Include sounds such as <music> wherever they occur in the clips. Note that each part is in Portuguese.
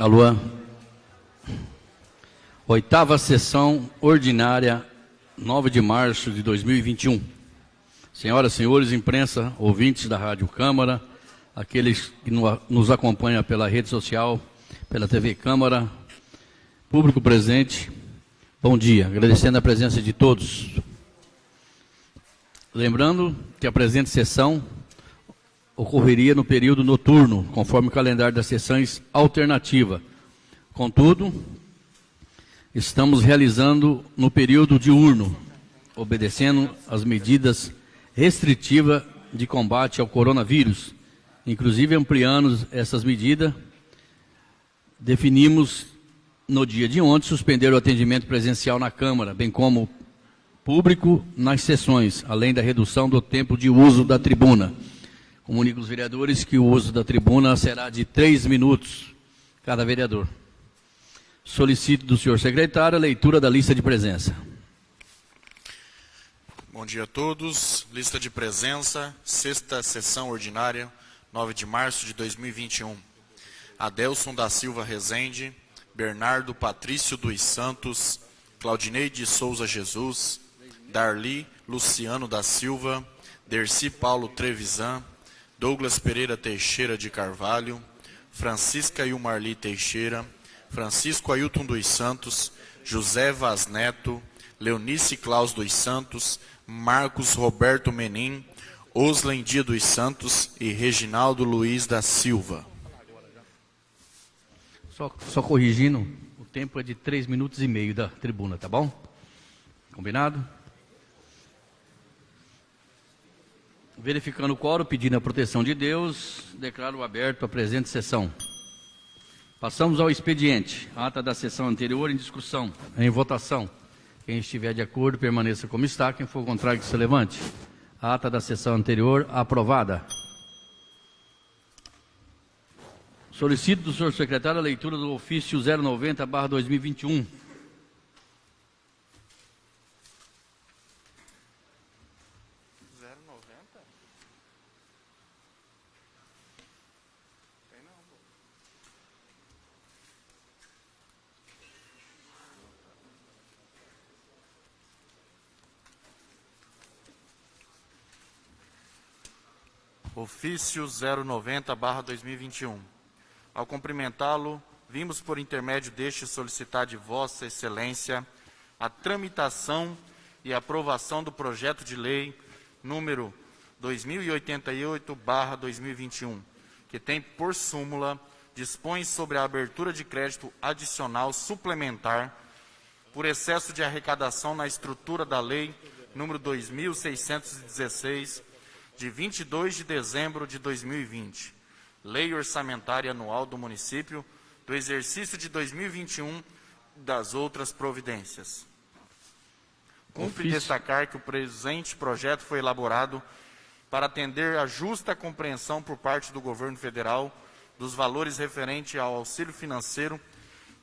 Alô. Oitava sessão ordinária, 9 de março de 2021. Senhoras senhores, imprensa, ouvintes da Rádio Câmara, aqueles que nos acompanham pela rede social, pela TV Câmara, público presente, bom dia. Agradecendo a presença de todos. Lembrando que a presente sessão ocorreria no período noturno, conforme o calendário das sessões alternativa. Contudo, estamos realizando no período diurno, obedecendo às medidas restritivas de combate ao coronavírus. Inclusive, ampliando essas medidas, definimos no dia de ontem suspender o atendimento presencial na Câmara, bem como público nas sessões, além da redução do tempo de uso da tribuna. Comunico aos vereadores que o uso da tribuna será de três minutos, cada vereador. Solicito do senhor secretário a leitura da lista de presença. Bom dia a todos. Lista de presença, sexta sessão ordinária, 9 de março de 2021. Adelson da Silva Rezende, Bernardo Patrício dos Santos, Claudinei de Souza Jesus, Darli Luciano da Silva, Derci Paulo Trevisan, Douglas Pereira Teixeira de Carvalho, Francisca Ilmarli Teixeira, Francisco Ailton dos Santos, José Vaz Neto, Leonice Claus dos Santos, Marcos Roberto Menin, Oslen Dia dos Santos e Reginaldo Luiz da Silva. Só, só corrigindo, o tempo é de três minutos e meio da tribuna, tá bom? Combinado? Verificando o quórum, pedindo a proteção de Deus, declaro aberto a presente sessão. Passamos ao expediente. Ata da sessão anterior em discussão, em votação. Quem estiver de acordo, permaneça como está. Quem for contrário, que se levante. Ata da sessão anterior aprovada. Solicito do senhor secretário a leitura do ofício 090-2021 Ofício 090-2021. Ao cumprimentá-lo, vimos por intermédio deste solicitar de Vossa Excelência a tramitação e aprovação do projeto de lei número 2088-2021, que tem por súmula dispõe sobre a abertura de crédito adicional suplementar por excesso de arrecadação na estrutura da lei número 2616 de 22 de dezembro de 2020, Lei Orçamentária Anual do Município, do exercício de 2021 das outras providências. Cumpre Ofício. destacar que o presente projeto foi elaborado para atender a justa compreensão por parte do governo federal dos valores referentes ao auxílio financeiro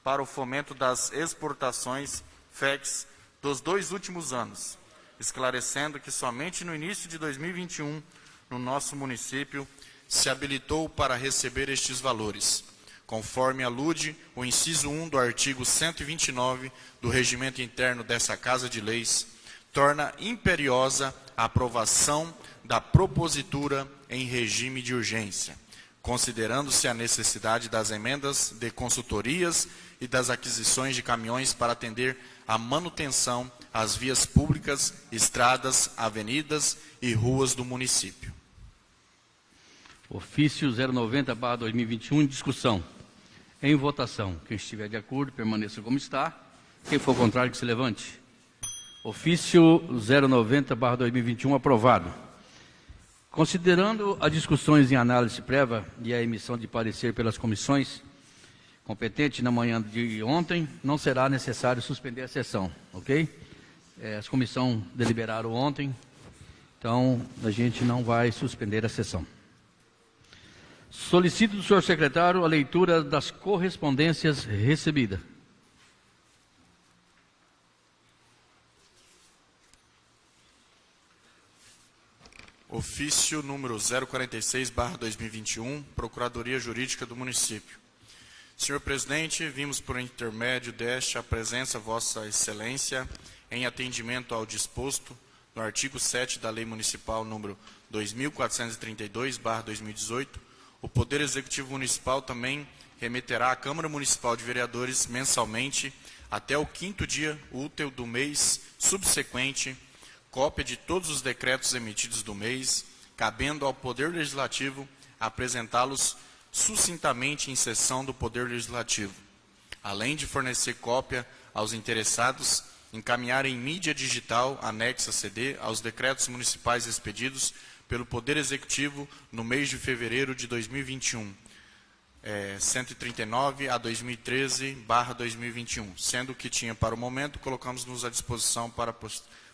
para o fomento das exportações FEX dos dois últimos anos, esclarecendo que somente no início de 2021, no nosso município, se habilitou para receber estes valores, conforme alude o inciso 1 do artigo 129 do regimento interno dessa Casa de Leis, torna imperiosa a aprovação da propositura em regime de urgência, considerando-se a necessidade das emendas de consultorias e das aquisições de caminhões para atender à manutenção às vias públicas, estradas, avenidas e ruas do município. Ofício 090-2021 em discussão. Em votação. Quem estiver de acordo, permaneça como está. Quem for contrário, que se levante. Ofício 090-2021 aprovado. Considerando as discussões em análise prévia e a emissão de parecer pelas comissões competentes na manhã de ontem, não será necessário suspender a sessão, ok? É, as comissões deliberaram ontem, então a gente não vai suspender a sessão. Solicito do senhor secretário a leitura das correspondências recebidas. Ofício número 046, 2021, Procuradoria Jurídica do Município. Senhor presidente, vimos por intermédio deste a presença Vossa Excelência em atendimento ao disposto no artigo 7 da Lei Municipal número 2432/2018. O Poder Executivo Municipal também remeterá à Câmara Municipal de Vereadores mensalmente até o quinto dia útil do mês subsequente cópia de todos os decretos emitidos do mês, cabendo ao Poder Legislativo apresentá-los sucintamente em sessão do Poder Legislativo, além de fornecer cópia aos interessados, encaminhar em mídia digital anexa CD aos decretos municipais expedidos pelo Poder Executivo no mês de fevereiro de 2021, é, 139 a 2013, barra 2021, sendo que tinha para o momento, colocamos-nos à disposição para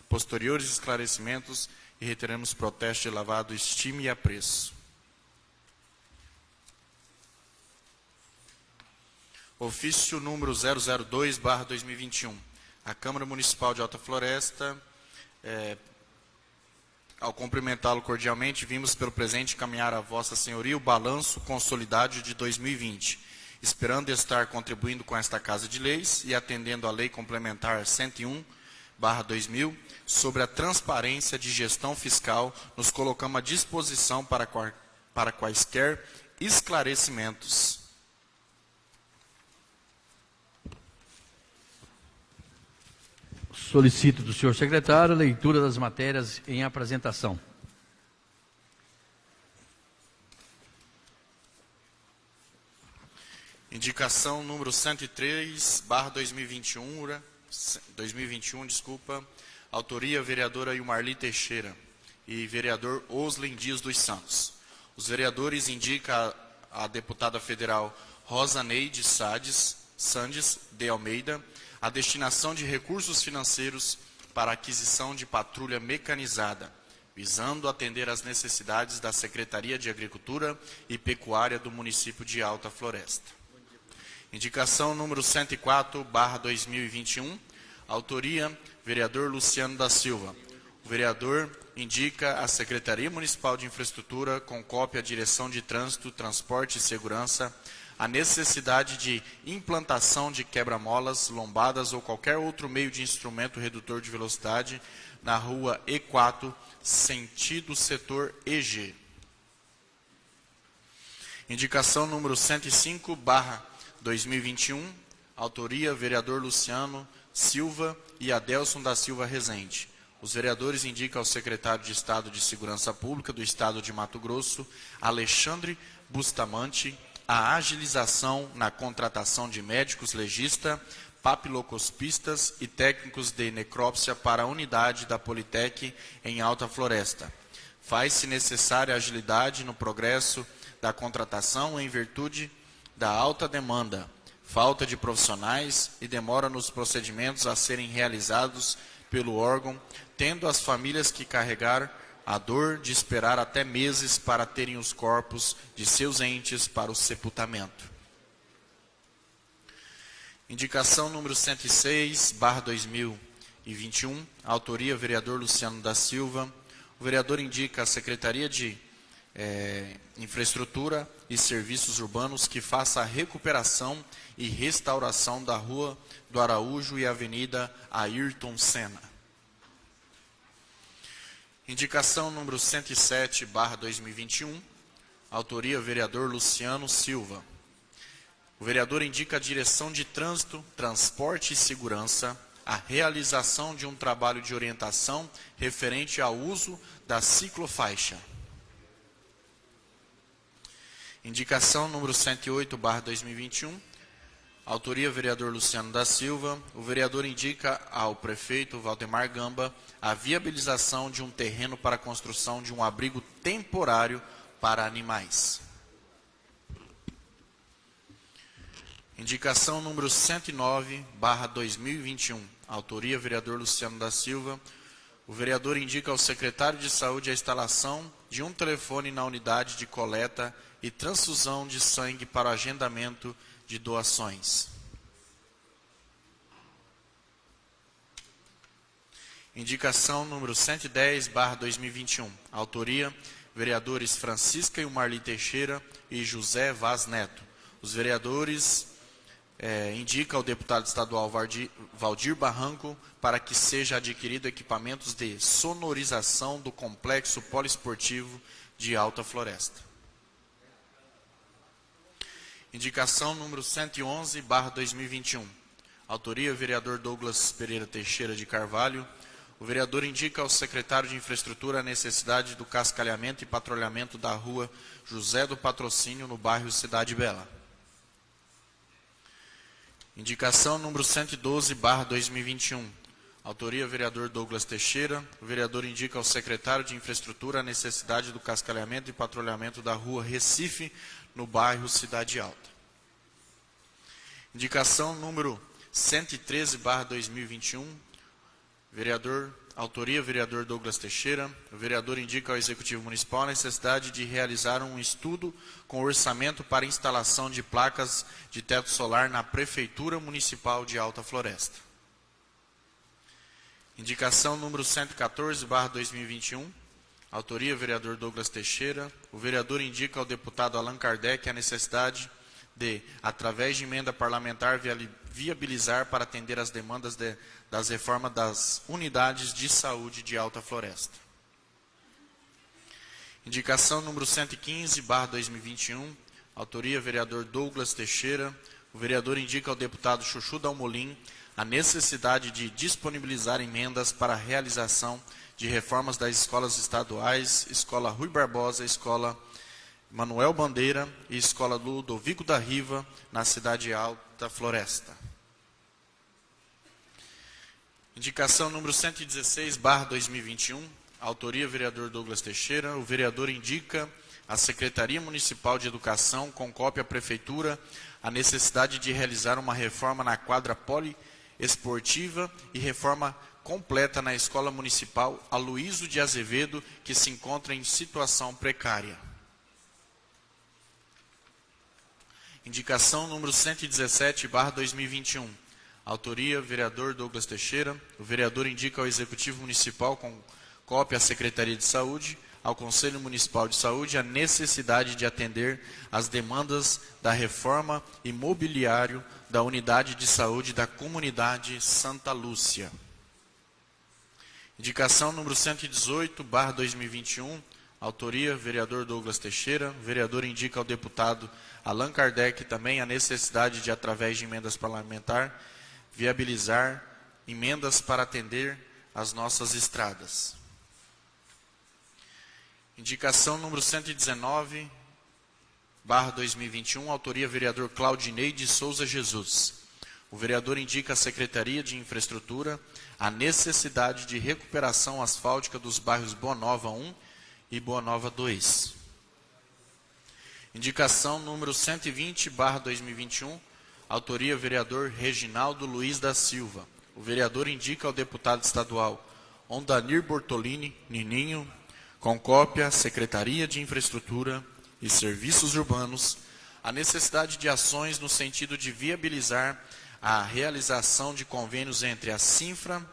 posteriores esclarecimentos e reiteramos protesto de lavado, estima e apreço. Ofício número 002, barra 2021. A Câmara Municipal de Alta Floresta, é, ao cumprimentá-lo cordialmente, vimos pelo presente encaminhar a Vossa Senhoria o balanço consolidado de 2020, esperando estar contribuindo com esta Casa de Leis e atendendo à Lei Complementar 101, barra 2000, sobre a transparência de gestão fiscal, nos colocamos à disposição para, para quaisquer esclarecimentos. Solicito do senhor secretário a leitura das matérias em apresentação. Indicação número 103, barra 2021, 2021, desculpa. Autoria, vereadora Ilmarli Teixeira e vereador Oslen Dias dos Santos. Os vereadores indicam a, a deputada federal Rosa Neide Sades, Sandes de Almeida, a destinação de recursos financeiros para aquisição de patrulha mecanizada, visando atender às necessidades da Secretaria de Agricultura e Pecuária do município de Alta Floresta. Indicação número 104, barra 2021, autoria, vereador Luciano da Silva. O vereador indica a Secretaria Municipal de Infraestrutura, com cópia à Direção de Trânsito, Transporte e Segurança, a necessidade de implantação de quebra-molas, lombadas ou qualquer outro meio de instrumento redutor de velocidade na rua E4, sentido setor EG. Indicação número 105, barra 2021, autoria vereador Luciano Silva e Adelson da Silva Rezende. Os vereadores indicam ao secretário de Estado de Segurança Pública do Estado de Mato Grosso, Alexandre Bustamante, a agilização na contratação de médicos legista, papilocospistas e técnicos de necrópsia para a unidade da Politec em Alta Floresta. Faz-se necessária agilidade no progresso da contratação em virtude da alta demanda, falta de profissionais e demora nos procedimentos a serem realizados pelo órgão, tendo as famílias que carregar a dor de esperar até meses para terem os corpos de seus entes para o sepultamento. Indicação número 106, barra 2021, autoria vereador Luciano da Silva. O vereador indica a Secretaria de é, Infraestrutura e Serviços Urbanos que faça a recuperação e restauração da Rua do Araújo e Avenida Ayrton Senna. Indicação número 107, barra 2021, autoria vereador Luciano Silva. O vereador indica a direção de trânsito, transporte e segurança, a realização de um trabalho de orientação referente ao uso da ciclofaixa. Indicação número 108, barra 2021, Autoria, vereador Luciano da Silva. O vereador indica ao prefeito Valdemar Gamba a viabilização de um terreno para a construção de um abrigo temporário para animais. Indicação número 109, barra 2021. Autoria, vereador Luciano da Silva. O vereador indica ao secretário de Saúde a instalação de um telefone na unidade de coleta e transfusão de sangue para agendamento de doações. Indicação número 110, barra 2021. Autoria, vereadores Francisca e Marli Teixeira e José Vaz Neto. Os vereadores é, indica ao deputado estadual Valdir Barranco para que seja adquirido equipamentos de sonorização do complexo poliesportivo de Alta Floresta. Indicação número 111, barra 2021. Autoria, vereador Douglas Pereira Teixeira de Carvalho. O vereador indica ao secretário de Infraestrutura a necessidade do cascalhamento e patrulhamento da rua José do Patrocínio, no bairro Cidade Bela. Indicação número 112, barra 2021. Autoria, vereador Douglas Teixeira. O vereador indica ao secretário de Infraestrutura a necessidade do cascalhamento e patrulhamento da rua Recife, no bairro Cidade Alta. Indicação número 113, barra 2021. Vereador Autoria, vereador Douglas Teixeira. O vereador indica ao Executivo Municipal a necessidade de realizar um estudo com orçamento para instalação de placas de teto solar na Prefeitura Municipal de Alta Floresta. Indicação número 114, barra 2021. Autoria, vereador Douglas Teixeira. O vereador indica ao deputado Allan Kardec a necessidade de, através de emenda parlamentar, viabilizar para atender as demandas de, das reformas das unidades de saúde de Alta Floresta. Indicação número 115, barra 2021, autoria vereador Douglas Teixeira. O vereador indica ao deputado Chuchu Dalmolin a necessidade de disponibilizar emendas para a realização de reformas das escolas estaduais, Escola Rui Barbosa, Escola Manuel Bandeira e Escola Ludovico da Riva, na cidade Alta Floresta. Indicação número 116, barra 2021, autoria vereador Douglas Teixeira. O vereador indica à Secretaria Municipal de Educação, com cópia à Prefeitura, a necessidade de realizar uma reforma na quadra poliesportiva e reforma completa na Escola Municipal Aloísio de Azevedo, que se encontra em situação precária. Indicação número 117, barra 2021 Autoria, vereador Douglas Teixeira. O vereador indica ao Executivo Municipal, com cópia à Secretaria de Saúde, ao Conselho Municipal de Saúde, a necessidade de atender às demandas da reforma imobiliário da Unidade de Saúde da Comunidade Santa Lúcia. Indicação número 118, barra 2021. Autoria, vereador Douglas Teixeira. O vereador indica ao deputado Allan Kardec também a necessidade de, através de emendas parlamentares, viabilizar emendas para atender as nossas estradas. Indicação número 119, barra 2021, autoria vereador Claudinei de Souza Jesus. O vereador indica à Secretaria de Infraestrutura a necessidade de recuperação asfáltica dos bairros Boa Nova 1 e Boa Nova 2. Indicação número 120, barra 2021, Autoria, vereador Reginaldo Luiz da Silva. O vereador indica ao deputado estadual Ondanir Bortolini Nininho, com cópia Secretaria de Infraestrutura e Serviços Urbanos, a necessidade de ações no sentido de viabilizar a realização de convênios entre a Sinfra,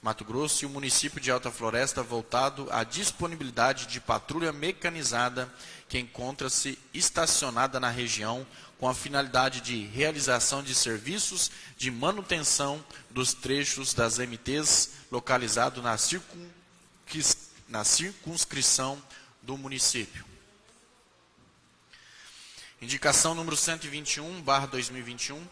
Mato Grosso e o município de Alta Floresta voltado à disponibilidade de patrulha mecanizada que encontra-se estacionada na região com a finalidade de realização de serviços de manutenção dos trechos das MTs localizado na, na circunscrição do município. Indicação número 121, barra 2021,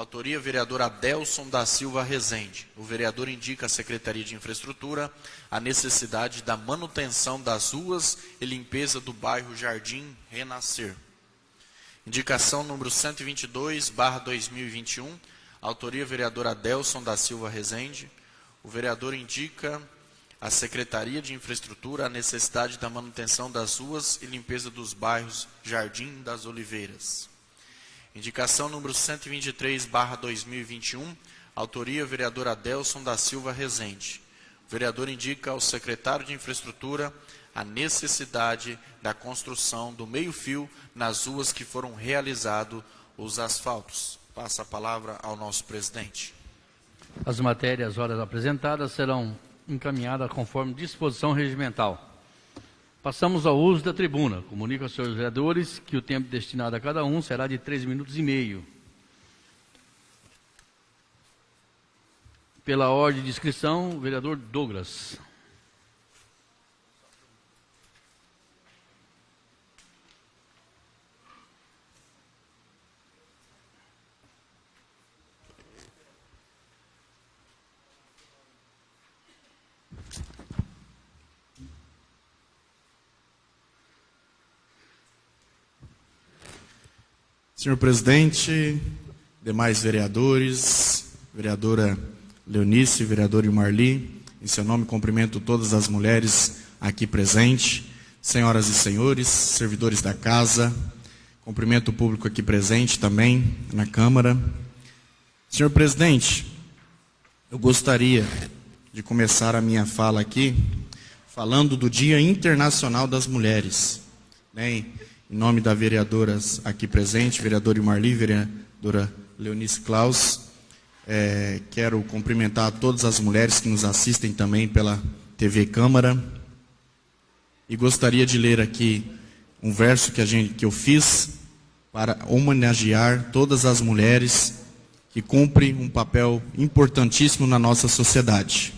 autoria vereador Adelson da Silva Rezende. O vereador indica à Secretaria de Infraestrutura a necessidade da manutenção das ruas e limpeza do bairro Jardim Renascer. Indicação número 122, barra 2021, autoria vereador Adelson da Silva Rezende. O vereador indica à Secretaria de Infraestrutura a necessidade da manutenção das ruas e limpeza dos bairros Jardim das Oliveiras. Indicação número 123, barra 2021, autoria vereador Adelson da Silva Rezende. O vereador indica ao secretário de Infraestrutura a necessidade da construção do meio-fio nas ruas que foram realizados os asfaltos. Passa a palavra ao nosso presidente. As matérias horas apresentadas serão encaminhadas conforme disposição regimental. Passamos ao uso da tribuna. Comunico aos senhores vereadores que o tempo destinado a cada um será de três minutos e meio. Pela ordem de inscrição, o vereador Douglas. Senhor presidente, demais vereadores, vereadora Leonice, vereador Marli, em seu nome cumprimento todas as mulheres aqui presentes, senhoras e senhores, servidores da casa, cumprimento o público aqui presente também na Câmara. Senhor presidente, eu gostaria de começar a minha fala aqui falando do Dia Internacional das Mulheres. Né? Em nome da vereadora aqui presente, vereadora Marli, vereadora Leonice Klaus, é, quero cumprimentar todas as mulheres que nos assistem também pela TV Câmara. E gostaria de ler aqui um verso que, a gente, que eu fiz para homenagear todas as mulheres que cumprem um papel importantíssimo na nossa sociedade.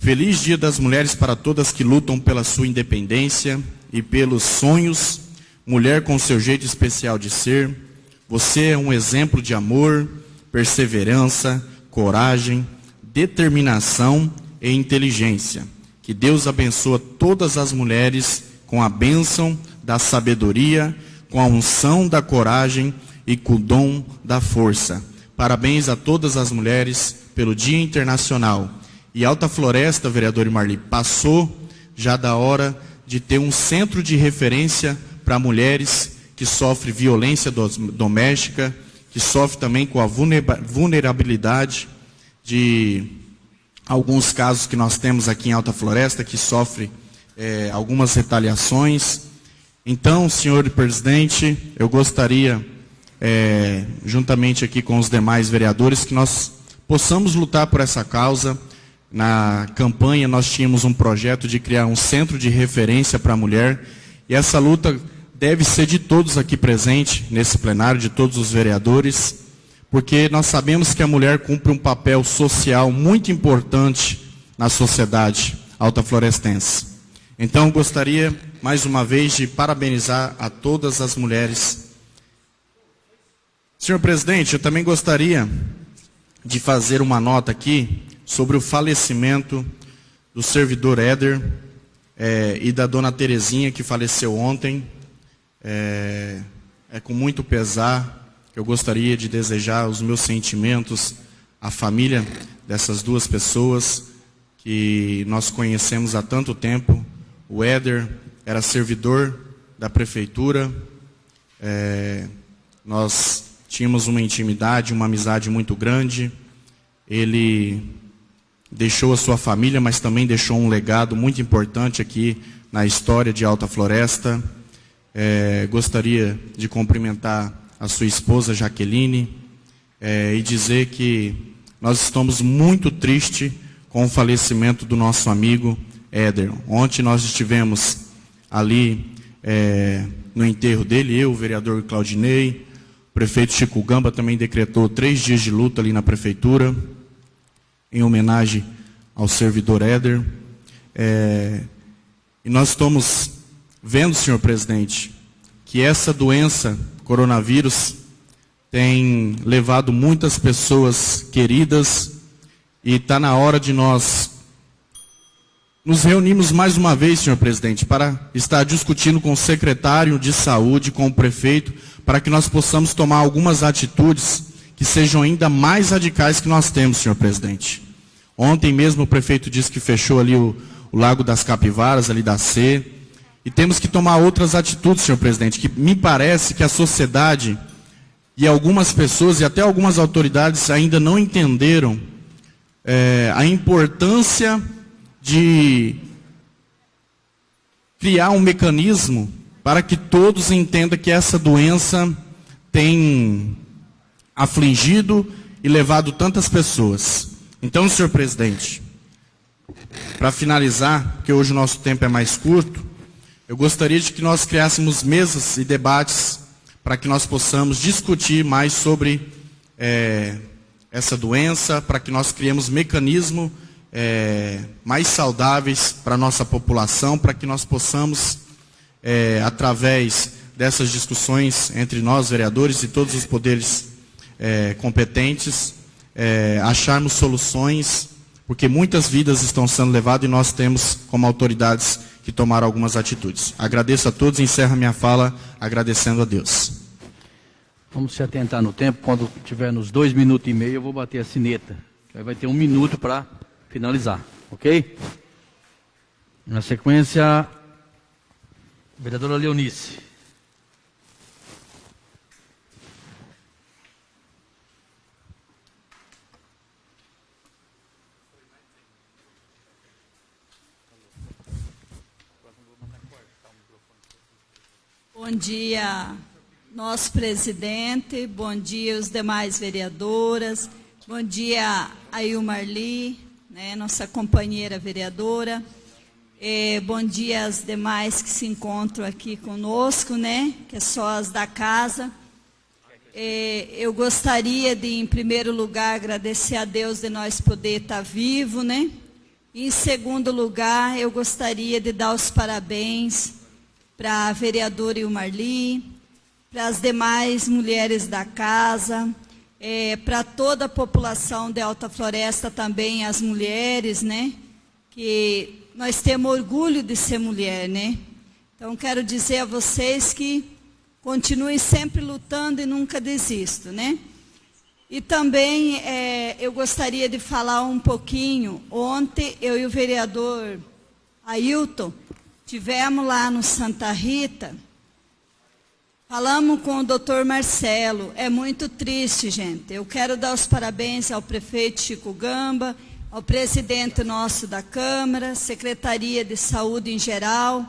Feliz Dia das Mulheres para todas que lutam pela sua independência e pelos sonhos mulher com seu jeito especial de ser. Você é um exemplo de amor, perseverança, coragem, determinação e inteligência. Que Deus abençoe todas as mulheres com a bênção da sabedoria, com a unção da coragem e com o dom da força. Parabéns a todas as mulheres pelo Dia Internacional. E Alta Floresta, vereador Marli, passou já da hora de ter um centro de referência para mulheres que sofrem violência doméstica, que sofrem também com a vulnerabilidade de alguns casos que nós temos aqui em Alta Floresta, que sofrem é, algumas retaliações. Então, senhor presidente, eu gostaria, é, juntamente aqui com os demais vereadores, que nós possamos lutar por essa causa. Na campanha, nós tínhamos um projeto de criar um centro de referência para a mulher, e essa luta deve ser de todos aqui presentes nesse plenário, de todos os vereadores, porque nós sabemos que a mulher cumpre um papel social muito importante na sociedade altaflorestense. Então, gostaria, mais uma vez, de parabenizar a todas as mulheres. Senhor presidente, eu também gostaria de fazer uma nota aqui sobre o falecimento do servidor Éder é, e da dona Terezinha, que faleceu ontem. É, é com muito pesar que eu gostaria de desejar os meus sentimentos à família dessas duas pessoas que nós conhecemos há tanto tempo. O Éder era servidor da prefeitura, é, nós tínhamos uma intimidade, uma amizade muito grande. Ele deixou a sua família, mas também deixou um legado muito importante aqui na história de Alta Floresta. É, gostaria de cumprimentar a sua esposa Jaqueline é, e dizer que nós estamos muito tristes com o falecimento do nosso amigo Éder. Ontem nós estivemos ali é, no enterro dele, eu, o vereador Claudinei, o prefeito Chico Gamba também decretou três dias de luta ali na prefeitura, em homenagem ao servidor Éder. É, e nós estamos vendo, senhor presidente, que essa doença, coronavírus, tem levado muitas pessoas queridas e está na hora de nós nos reunirmos mais uma vez, senhor presidente, para estar discutindo com o secretário de saúde, com o prefeito, para que nós possamos tomar algumas atitudes que sejam ainda mais radicais que nós temos, senhor presidente. Ontem mesmo o prefeito disse que fechou ali o, o Lago das Capivaras, ali da C, e temos que tomar outras atitudes, senhor presidente, que me parece que a sociedade e algumas pessoas e até algumas autoridades ainda não entenderam é, a importância de criar um mecanismo para que todos entendam que essa doença tem afligido e levado tantas pessoas. Então, senhor presidente, para finalizar, porque hoje o nosso tempo é mais curto, eu gostaria de que nós criássemos mesas e debates para que nós possamos discutir mais sobre é, essa doença, para que nós criemos mecanismos é, mais saudáveis para a nossa população, para que nós possamos, é, através dessas discussões entre nós, vereadores e todos os poderes é, competentes, é, acharmos soluções, porque muitas vidas estão sendo levadas e nós temos, como autoridades, que tomar algumas atitudes. Agradeço a todos e encerro minha fala agradecendo a Deus. Vamos se atentar no tempo. Quando tiver nos dois minutos e meio, eu vou bater a sineta. Aí vai ter um minuto para finalizar, ok? Na sequência, vereadora Leonice. Bom dia, nosso presidente, bom dia os demais vereadoras, bom dia a Ilmarli, né, nossa companheira vereadora, é, bom dia às demais que se encontram aqui conosco, né, que é só as da casa. É, eu gostaria de, em primeiro lugar, agradecer a Deus de nós poder estar vivo, né, em segundo lugar, eu gostaria de dar os parabéns para a vereadora Ilmarli, para as demais mulheres da casa, é, para toda a população de Alta Floresta também, as mulheres, né? Que nós temos orgulho de ser mulher, né? Então, quero dizer a vocês que continuem sempre lutando e nunca desistam, né? E também é, eu gostaria de falar um pouquinho. Ontem, eu e o vereador Ailton tivemos lá no Santa Rita Falamos com o doutor Marcelo, é muito triste, gente. Eu quero dar os parabéns ao prefeito Chico Gamba, ao presidente nosso da Câmara, Secretaria de Saúde em geral,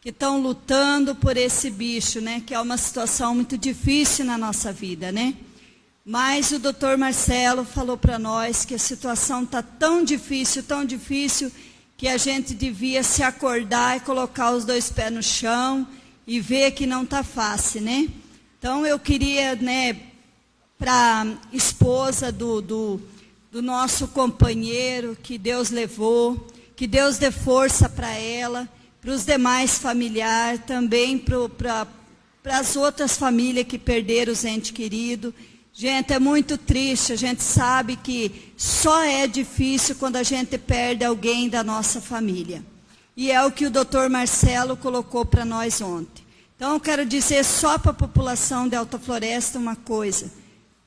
que estão lutando por esse bicho, né? Que é uma situação muito difícil na nossa vida, né? Mas o doutor Marcelo falou para nós que a situação está tão difícil, tão difícil, que a gente devia se acordar e colocar os dois pés no chão e vê que não está fácil, né? Então eu queria, né, para esposa do, do, do nosso companheiro que Deus levou, que Deus dê força para ela, para os demais familiares, também para as outras famílias que perderam os entes queridos. Gente, é muito triste, a gente sabe que só é difícil quando a gente perde alguém da nossa família. E é o que o doutor Marcelo colocou para nós ontem. Então, eu quero dizer só para a população de Alta Floresta uma coisa.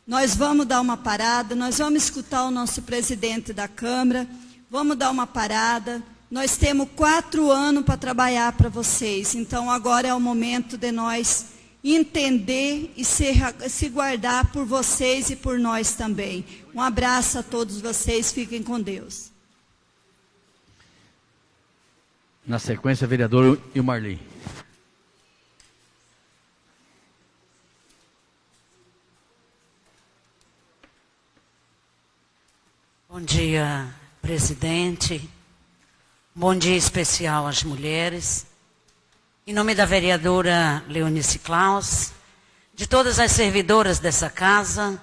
Nós vamos dar uma parada, nós vamos escutar o nosso presidente da Câmara, vamos dar uma parada. Nós temos quatro anos para trabalhar para vocês. Então, agora é o momento de nós entender e se, se guardar por vocês e por nós também. Um abraço a todos vocês, fiquem com Deus. Na sequência, vereador Ilmarli. Bom dia, presidente. Bom dia especial às mulheres. Em nome da vereadora Leonice Klaus, de todas as servidoras dessa casa,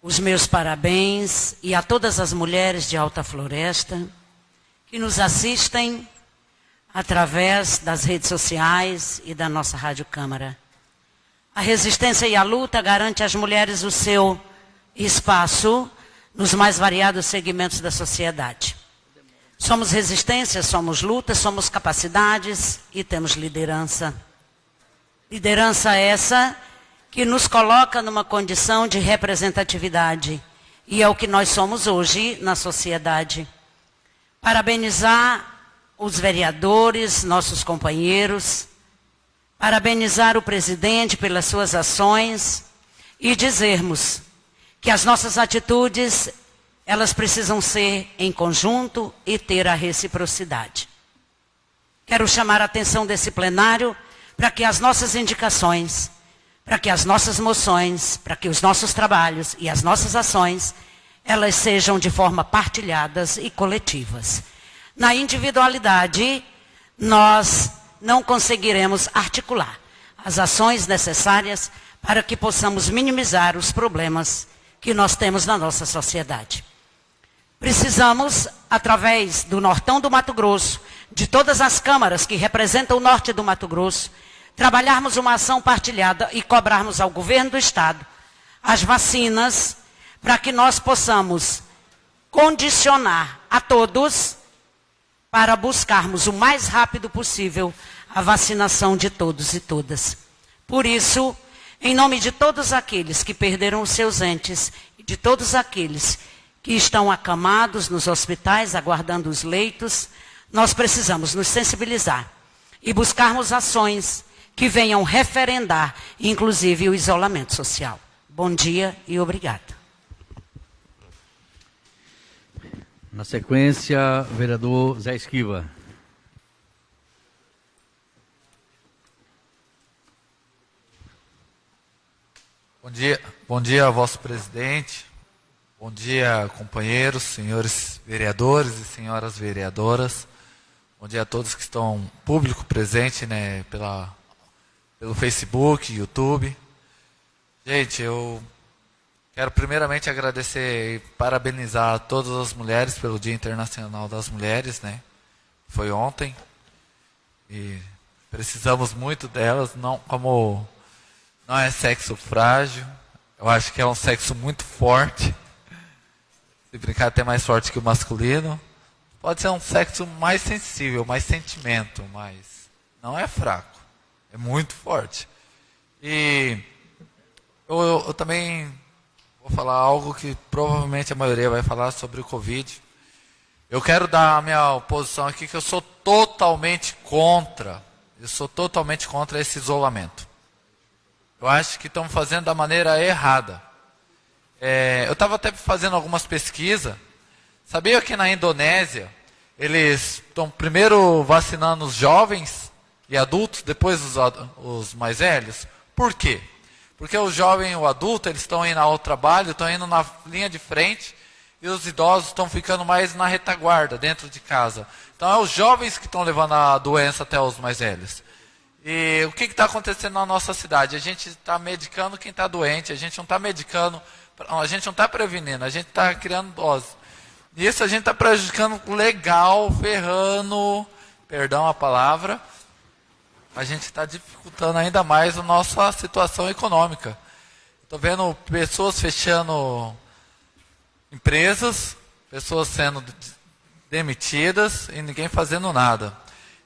os meus parabéns e a todas as mulheres de Alta Floresta que nos assistem através das redes sociais e da nossa Rádio Câmara. A resistência e a luta garante às mulheres o seu espaço nos mais variados segmentos da sociedade. Somos resistência, somos luta, somos capacidades e temos liderança. Liderança essa que nos coloca numa condição de representatividade. E é o que nós somos hoje na sociedade. Parabenizar os vereadores, nossos companheiros, parabenizar o presidente pelas suas ações e dizermos que as nossas atitudes, elas precisam ser em conjunto e ter a reciprocidade. Quero chamar a atenção desse plenário para que as nossas indicações, para que as nossas moções, para que os nossos trabalhos e as nossas ações elas sejam de forma partilhadas e coletivas. Na individualidade, nós não conseguiremos articular as ações necessárias para que possamos minimizar os problemas que nós temos na nossa sociedade. Precisamos, através do Nortão do Mato Grosso, de todas as câmaras que representam o norte do Mato Grosso, trabalharmos uma ação partilhada e cobrarmos ao governo do Estado as vacinas para que nós possamos condicionar a todos para buscarmos o mais rápido possível a vacinação de todos e todas. Por isso, em nome de todos aqueles que perderam os seus entes e de todos aqueles que estão acamados nos hospitais, aguardando os leitos, nós precisamos nos sensibilizar e buscarmos ações que venham referendar, inclusive, o isolamento social. Bom dia e obrigado. Na sequência, vereador Zé Esquiva. Bom dia, bom dia, vosso presidente. Bom dia, companheiros, senhores vereadores e senhoras vereadoras. Bom dia a todos que estão público presente, né, pela, pelo Facebook, YouTube. Gente, eu quero primeiramente agradecer e parabenizar todas as mulheres pelo Dia Internacional das Mulheres, né? Foi ontem. E precisamos muito delas, não como não é sexo frágil. Eu acho que é um sexo muito forte. Se brincar até mais forte que o masculino. Pode ser um sexo mais sensível, mais sentimento, mas não é fraco. É muito forte. E eu, eu, eu também vou falar algo que provavelmente a maioria vai falar sobre o Covid. Eu quero dar a minha posição aqui que eu sou totalmente contra. Eu sou totalmente contra esse isolamento. Eu acho que estão fazendo da maneira errada. É, eu estava até fazendo algumas pesquisas. Sabia que na Indonésia eles estão primeiro vacinando os jovens e adultos, depois os, os mais velhos? Por quê? Porque o jovem e o adulto eles estão indo ao trabalho, estão indo na linha de frente e os idosos estão ficando mais na retaguarda, dentro de casa. Então é os jovens que estão levando a doença até os mais velhos. E o que está acontecendo na nossa cidade? A gente está medicando quem está doente, a gente não está medicando, a gente não está prevenindo, a gente está criando dose. Isso a gente está prejudicando legal, ferrando, perdão a palavra, a gente está dificultando ainda mais a nossa situação econômica. Estou vendo pessoas fechando empresas, pessoas sendo demitidas e ninguém fazendo nada.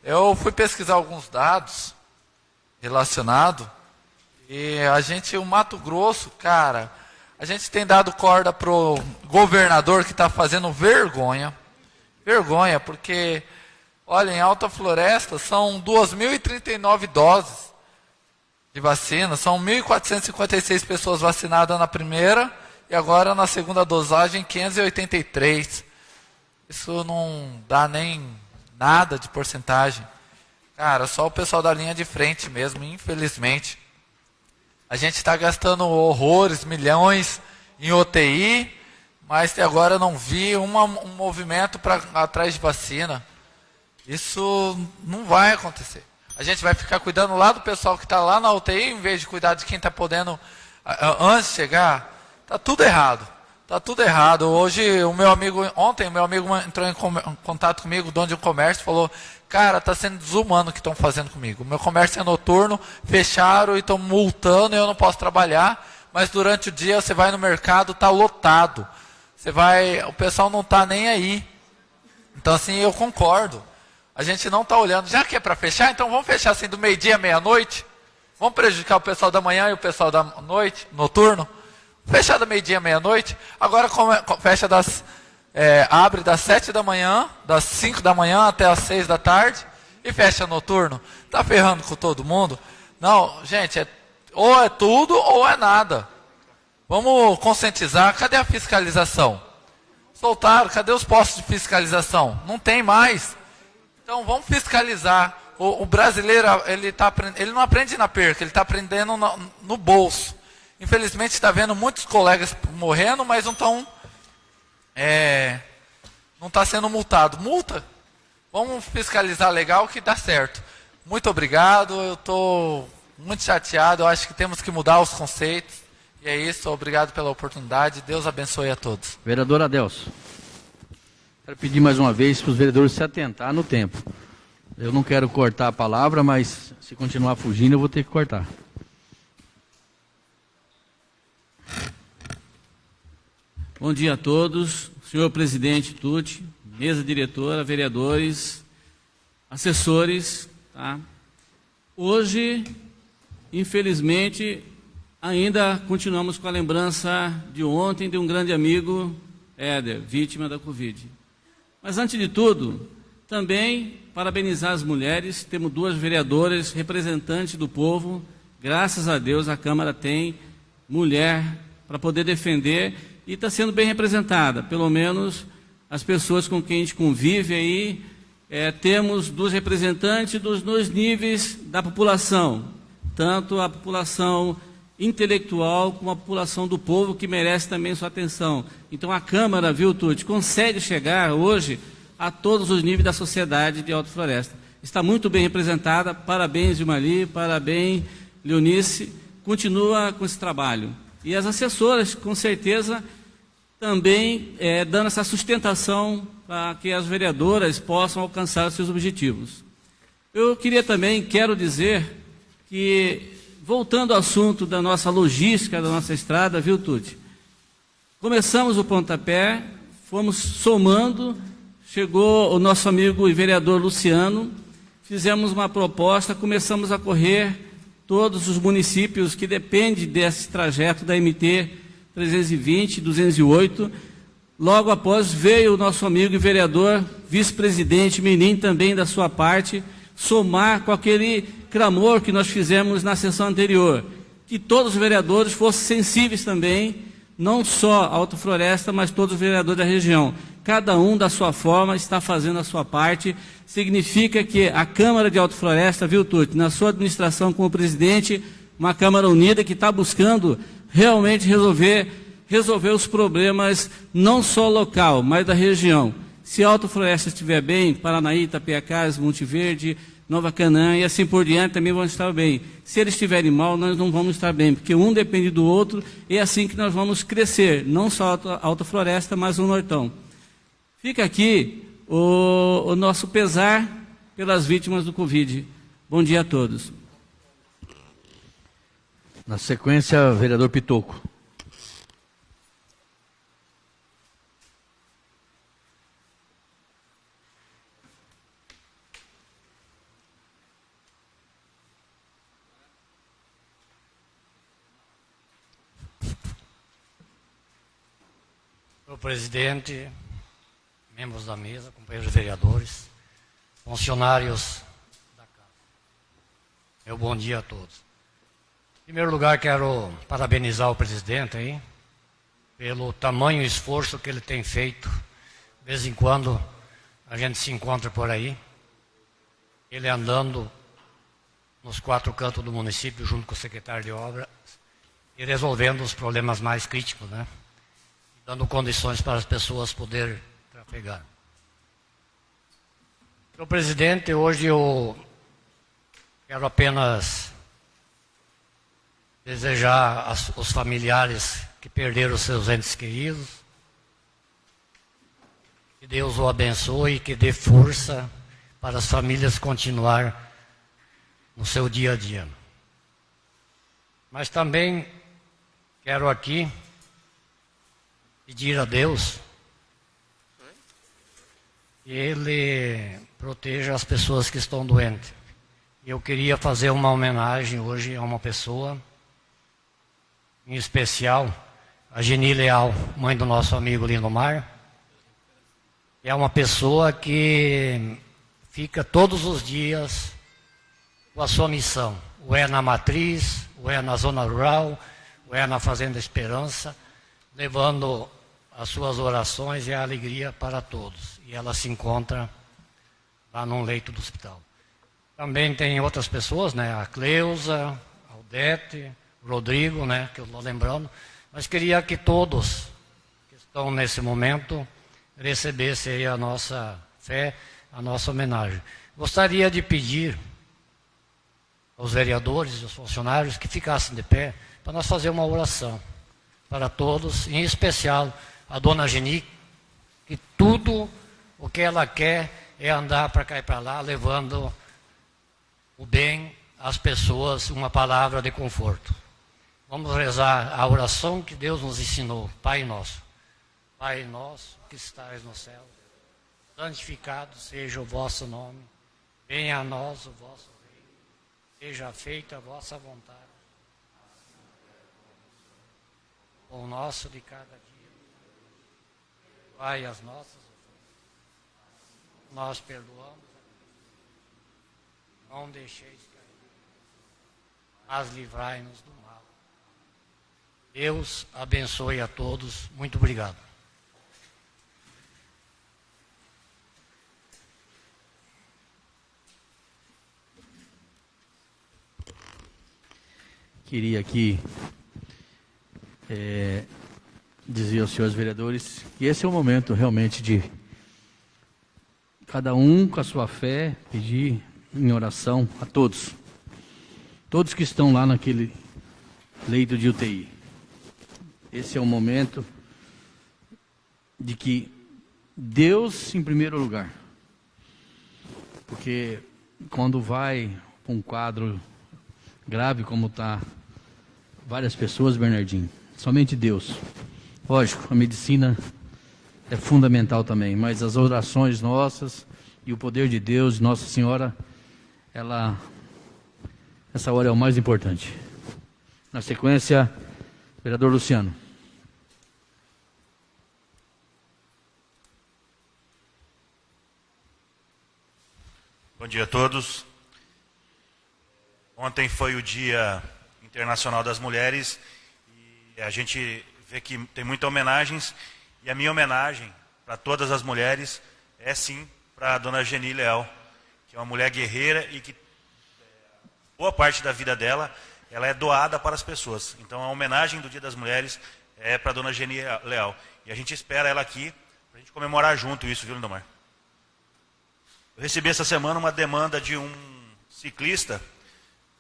Eu fui pesquisar alguns dados relacionado. E a gente, o Mato Grosso, cara, a gente tem dado corda pro governador que está fazendo vergonha. Vergonha, porque, olha, em Alta Floresta são 2.039 doses de vacina, são 1.456 pessoas vacinadas na primeira e agora na segunda dosagem 583. Isso não dá nem nada de porcentagem. Cara, só o pessoal da linha de frente mesmo, infelizmente. A gente está gastando horrores, milhões em UTI, mas até agora não vi uma, um movimento para atrás de vacina. Isso não vai acontecer. A gente vai ficar cuidando lá do pessoal que está lá na UTI, em vez de cuidar de quem está podendo antes de chegar. Está tudo errado. Está tudo errado. Hoje, o meu amigo, ontem, meu amigo entrou em contato comigo, dono de um comércio, falou: Cara, está sendo desumano o que estão fazendo comigo. Meu comércio é noturno, fecharam e estão multando e eu não posso trabalhar. Mas durante o dia você vai no mercado, está lotado. Você vai, o pessoal não está nem aí. Então assim, eu concordo. A gente não está olhando. Já que é para fechar, então vamos fechar assim do meio-dia à meia-noite. Vamos prejudicar o pessoal da manhã e o pessoal da noite, noturno. Fechar do meio-dia à meia-noite. Agora fecha das é, abre das 7 da manhã, das 5 da manhã até as 6 da tarde e fecha noturno. Tá ferrando com todo mundo? Não, gente, é, ou é tudo ou é nada. Vamos conscientizar. Cadê a fiscalização? Soltaram, cadê os postos de fiscalização? Não tem mais. Então vamos fiscalizar. O, o brasileiro ele, tá, ele não aprende na perca, ele está aprendendo no, no bolso. Infelizmente está vendo muitos colegas morrendo, mas não estão é, não está sendo multado. Multa? Vamos fiscalizar legal que dá certo. Muito obrigado, eu estou muito chateado, eu acho que temos que mudar os conceitos. E é isso, obrigado pela oportunidade. Deus abençoe a todos. Vereador Adelso. Quero pedir mais uma vez para os vereadores se atentar no tempo. Eu não quero cortar a palavra, mas se continuar fugindo, eu vou ter que cortar. Bom dia a todos, senhor presidente Tuti, mesa diretora, vereadores, assessores. Tá? Hoje, infelizmente, ainda continuamos com a lembrança de ontem de um grande amigo, Éder, vítima da Covid. Mas antes de tudo, também parabenizar as mulheres, temos duas vereadoras representantes do povo. Graças a Deus a Câmara tem mulher para poder defender e está sendo bem representada. Pelo menos as pessoas com quem a gente convive aí, é, temos dos representantes dos dois níveis da população, tanto a população intelectual como a população do povo que merece também sua atenção. Então a Câmara, viu, Tuti, consegue chegar hoje a todos os níveis da sociedade de Alto Floresta. Está muito bem representada. Parabéns, Gilmari, parabéns, Leonice. Continua com esse trabalho. E as assessoras, com certeza, também é, dando essa sustentação para que as vereadoras possam alcançar os seus objetivos. Eu queria também, quero dizer que, voltando ao assunto da nossa logística, da nossa estrada, viu, Tuti? Começamos o pontapé, fomos somando Chegou o nosso amigo e vereador Luciano, fizemos uma proposta, começamos a correr todos os municípios que dependem desse trajeto da MT 320, 208. Logo após veio o nosso amigo e vereador, vice-presidente Menin, também da sua parte, somar com aquele clamor que nós fizemos na sessão anterior, que todos os vereadores fossem sensíveis também, não só a Alto Floresta, mas todos os vereadores da região cada um da sua forma está fazendo a sua parte. Significa que a Câmara de Alto Floresta, viu, Tuti, na sua administração como presidente, uma Câmara unida que está buscando realmente resolver, resolver os problemas não só local, mas da região. Se Alto Floresta estiver bem, Paranaí, Itapiacás, Monte Verde, Nova Canaã e assim por diante também vão estar bem. Se eles estiverem mal, nós não vamos estar bem, porque um depende do outro e é assim que nós vamos crescer, não só a Alta Floresta, mas o Nortão. Fica aqui o, o nosso pesar pelas vítimas do Covid. Bom dia a todos. Na sequência, vereador Pitoco. O presidente, membros da mesa, companheiros vereadores, funcionários da casa. Meu bom dia a todos. Em primeiro lugar, quero parabenizar o presidente aí pelo tamanho esforço que ele tem feito. De vez em quando a gente se encontra por aí, ele andando nos quatro cantos do município junto com o secretário de obra e resolvendo os problemas mais críticos, né? Dando condições para as pessoas poderem pegar. Senhor presidente, hoje eu quero apenas desejar aos familiares que perderam seus entes queridos, que Deus o abençoe e que dê força para as famílias continuar no seu dia a dia. Mas também quero aqui pedir a Deus ele proteja as pessoas que estão doentes. Eu queria fazer uma homenagem hoje a uma pessoa, em especial, a Geni Leal, mãe do nosso amigo Lindomar. É uma pessoa que fica todos os dias com a sua missão. Ou é na matriz, ou é na zona rural, ou é na Fazenda Esperança, levando as suas orações e a alegria para todos e ela se encontra lá num leito do hospital. Também tem outras pessoas, né? A Cleusa, Aldete, Rodrigo, né? Que eu estou lembrando. Mas queria que todos que estão nesse momento recebessem a nossa fé, a nossa homenagem. Gostaria de pedir aos vereadores e aos funcionários que ficassem de pé para nós fazer uma oração. para todos, em especial a dona Geni, que tudo o que ela quer é andar para cá e para lá, levando o bem às pessoas, uma palavra de conforto. Vamos rezar a oração que Deus nos ensinou, Pai Nosso. Pai Nosso que estás no céu, santificado seja o vosso nome, venha a nós o vosso reino, seja feita a vossa vontade. O nosso de cada dia. Pai, as nossas ofensas. Nós perdoamos. Não deixeis cair. Mas livrai-nos do mal. Deus abençoe a todos. Muito obrigado. Queria aqui é, dizer aos senhores vereadores que esse é o momento realmente de cada um com a sua fé pedir em oração a todos, todos que estão lá naquele leito de UTI. Esse é o momento de que Deus em primeiro lugar, porque quando vai um quadro grave como está várias pessoas, Bernardinho, somente Deus. Lógico, a medicina é fundamental também, mas as orações nossas e o poder de Deus, Nossa Senhora, ela essa hora é o mais importante. Na sequência, vereador Luciano. Bom dia a todos. Ontem foi o Dia Internacional das Mulheres e a gente que tem muitas homenagens e a minha homenagem para todas as mulheres é sim para a dona Geni Leal, que é uma mulher guerreira e que boa parte da vida dela ela é doada para as pessoas. Então a homenagem do Dia das Mulheres é para a dona Geni Leal. E a gente espera ela aqui para a gente comemorar junto isso, viu, Lindomar? Eu recebi essa semana uma demanda de um ciclista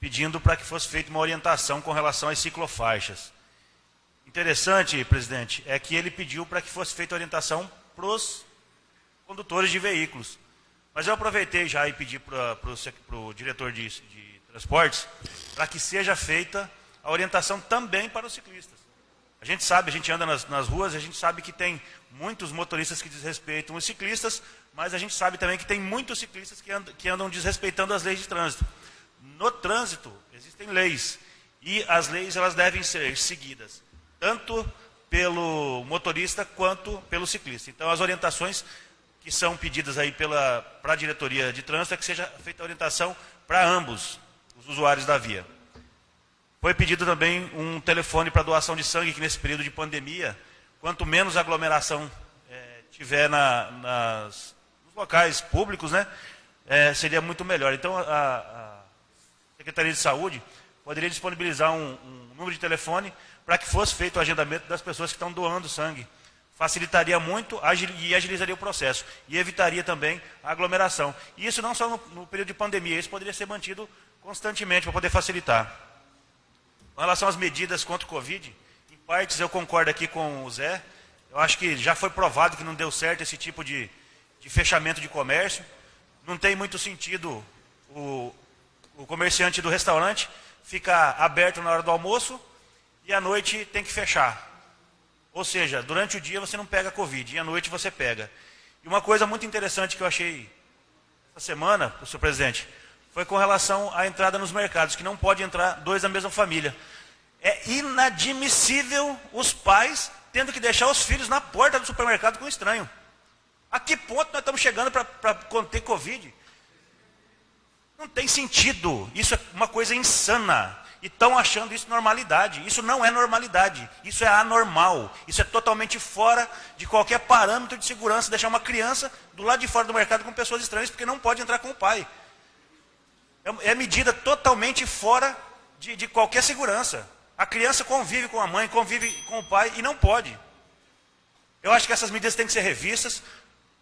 pedindo para que fosse feita uma orientação com relação às ciclofaixas. Interessante, presidente, é que ele pediu para que fosse feita orientação para os condutores de veículos. Mas eu aproveitei já e pedi para o diretor de, de transportes para que seja feita a orientação também para os ciclistas. A gente sabe, a gente anda nas, nas ruas, a gente sabe que tem muitos motoristas que desrespeitam os ciclistas, mas a gente sabe também que tem muitos ciclistas que andam, que andam desrespeitando as leis de trânsito. No trânsito existem leis e as leis elas devem ser seguidas tanto pelo motorista quanto pelo ciclista. Então as orientações que são pedidas aí pela para a diretoria de trânsito é que seja feita a orientação para ambos os usuários da via. Foi pedido também um telefone para doação de sangue que nesse período de pandemia, quanto menos aglomeração é, tiver na, nas, nos locais públicos, né, é, seria muito melhor. Então a, a Secretaria de Saúde poderia disponibilizar um, um número de telefone para que fosse feito o agendamento das pessoas que estão doando sangue. Facilitaria muito e agilizaria o processo. E evitaria também a aglomeração. E isso não só no, no período de pandemia, isso poderia ser mantido constantemente para poder facilitar. Com relação às medidas contra o Covid, em partes eu concordo aqui com o Zé. Eu acho que já foi provado que não deu certo esse tipo de, de fechamento de comércio. Não tem muito sentido o, o comerciante do restaurante fica aberto na hora do almoço e à noite tem que fechar. Ou seja, durante o dia você não pega Covid e à noite você pega. E uma coisa muito interessante que eu achei essa semana, senhor presidente, foi com relação à entrada nos mercados, que não pode entrar dois da mesma família. É inadmissível os pais tendo que deixar os filhos na porta do supermercado com um estranho. A que ponto nós estamos chegando para conter Covid? Não tem sentido. Isso é uma coisa insana. E estão achando isso normalidade. Isso não é normalidade. Isso é anormal. Isso é totalmente fora de qualquer parâmetro de segurança. Deixar uma criança do lado de fora do mercado com pessoas estranhas, porque não pode entrar com o pai. É, é medida totalmente fora de, de qualquer segurança. A criança convive com a mãe, convive com o pai e não pode. Eu acho que essas medidas têm que ser revistas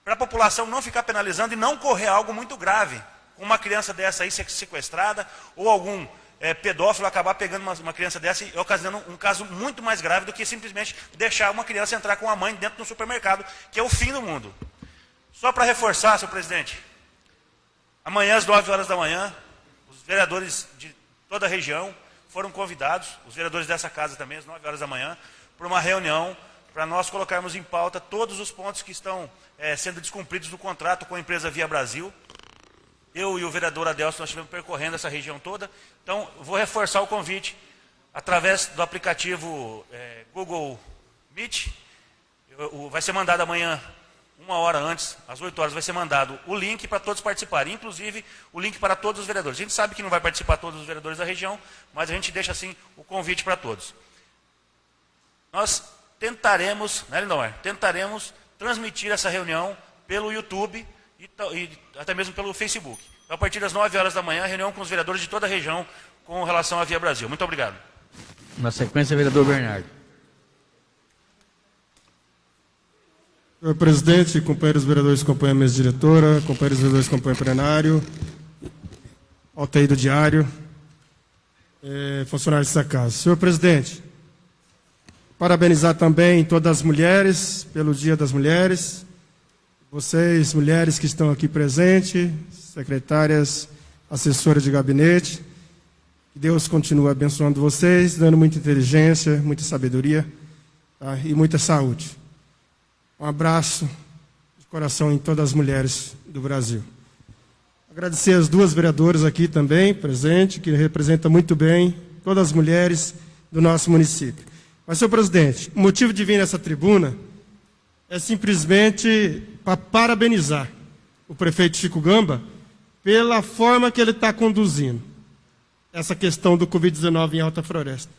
para a população não ficar penalizando e não correr algo muito grave uma criança dessa aí sequestrada, ou algum é, pedófilo acabar pegando uma, uma, criança dessa e ocasionando um caso muito mais grave do que simplesmente deixar uma criança entrar com a mãe dentro do supermercado, que é o fim do mundo. Só para reforçar, senhor presidente, amanhã às 9 horas da manhã, os vereadores de toda a região foram convidados, os vereadores dessa casa também, às 9 horas da manhã, para uma reunião para nós colocarmos em pauta todos os pontos que estão é, sendo descumpridos no contrato com a empresa Via Brasil. Eu e o vereador Adelson, nós estivemos percorrendo essa região toda. Então, vou reforçar o convite através do aplicativo é, Google Meet. Eu, vai ser mandado amanhã, uma hora antes, às 8 horas, vai ser mandado o link para todos participarem, inclusive o link para todos os vereadores. A gente sabe que não vai participar todos os vereadores da região, mas a gente deixa assim o convite para todos. Nós tentaremos, né, Lindomar? Tentaremos transmitir essa reunião pelo YouTube e, e, até mesmo pelo Facebook. Então, a partir das 9 horas da manhã, reunião com os vereadores de toda a região com relação à Via Brasil. Muito obrigado. Na sequência, vereador Bernardo. Senhor presidente, companheiros vereadores, companheira mesa diretora, companheiros vereadores, companheiro plenário, altaí do diário, eh, funcionários dessa casa. Senhor presidente, Parabenizar também todas as mulheres pelo Dia das Mulheres. Vocês, mulheres que estão aqui presentes, secretárias, assessoras de gabinete. Que Deus continue abençoando vocês, dando muita inteligência, muita sabedoria tá? e muita saúde. Um abraço de coração em todas as mulheres do Brasil. Agradecer as duas vereadoras aqui também, presente, que representam muito bem todas as mulheres do nosso município. Mas, senhor presidente, o motivo de vir nessa tribuna é simplesmente para parabenizar o prefeito Chico Gamba pela forma que ele está conduzindo essa questão do Covid-19 em Alta Floresta.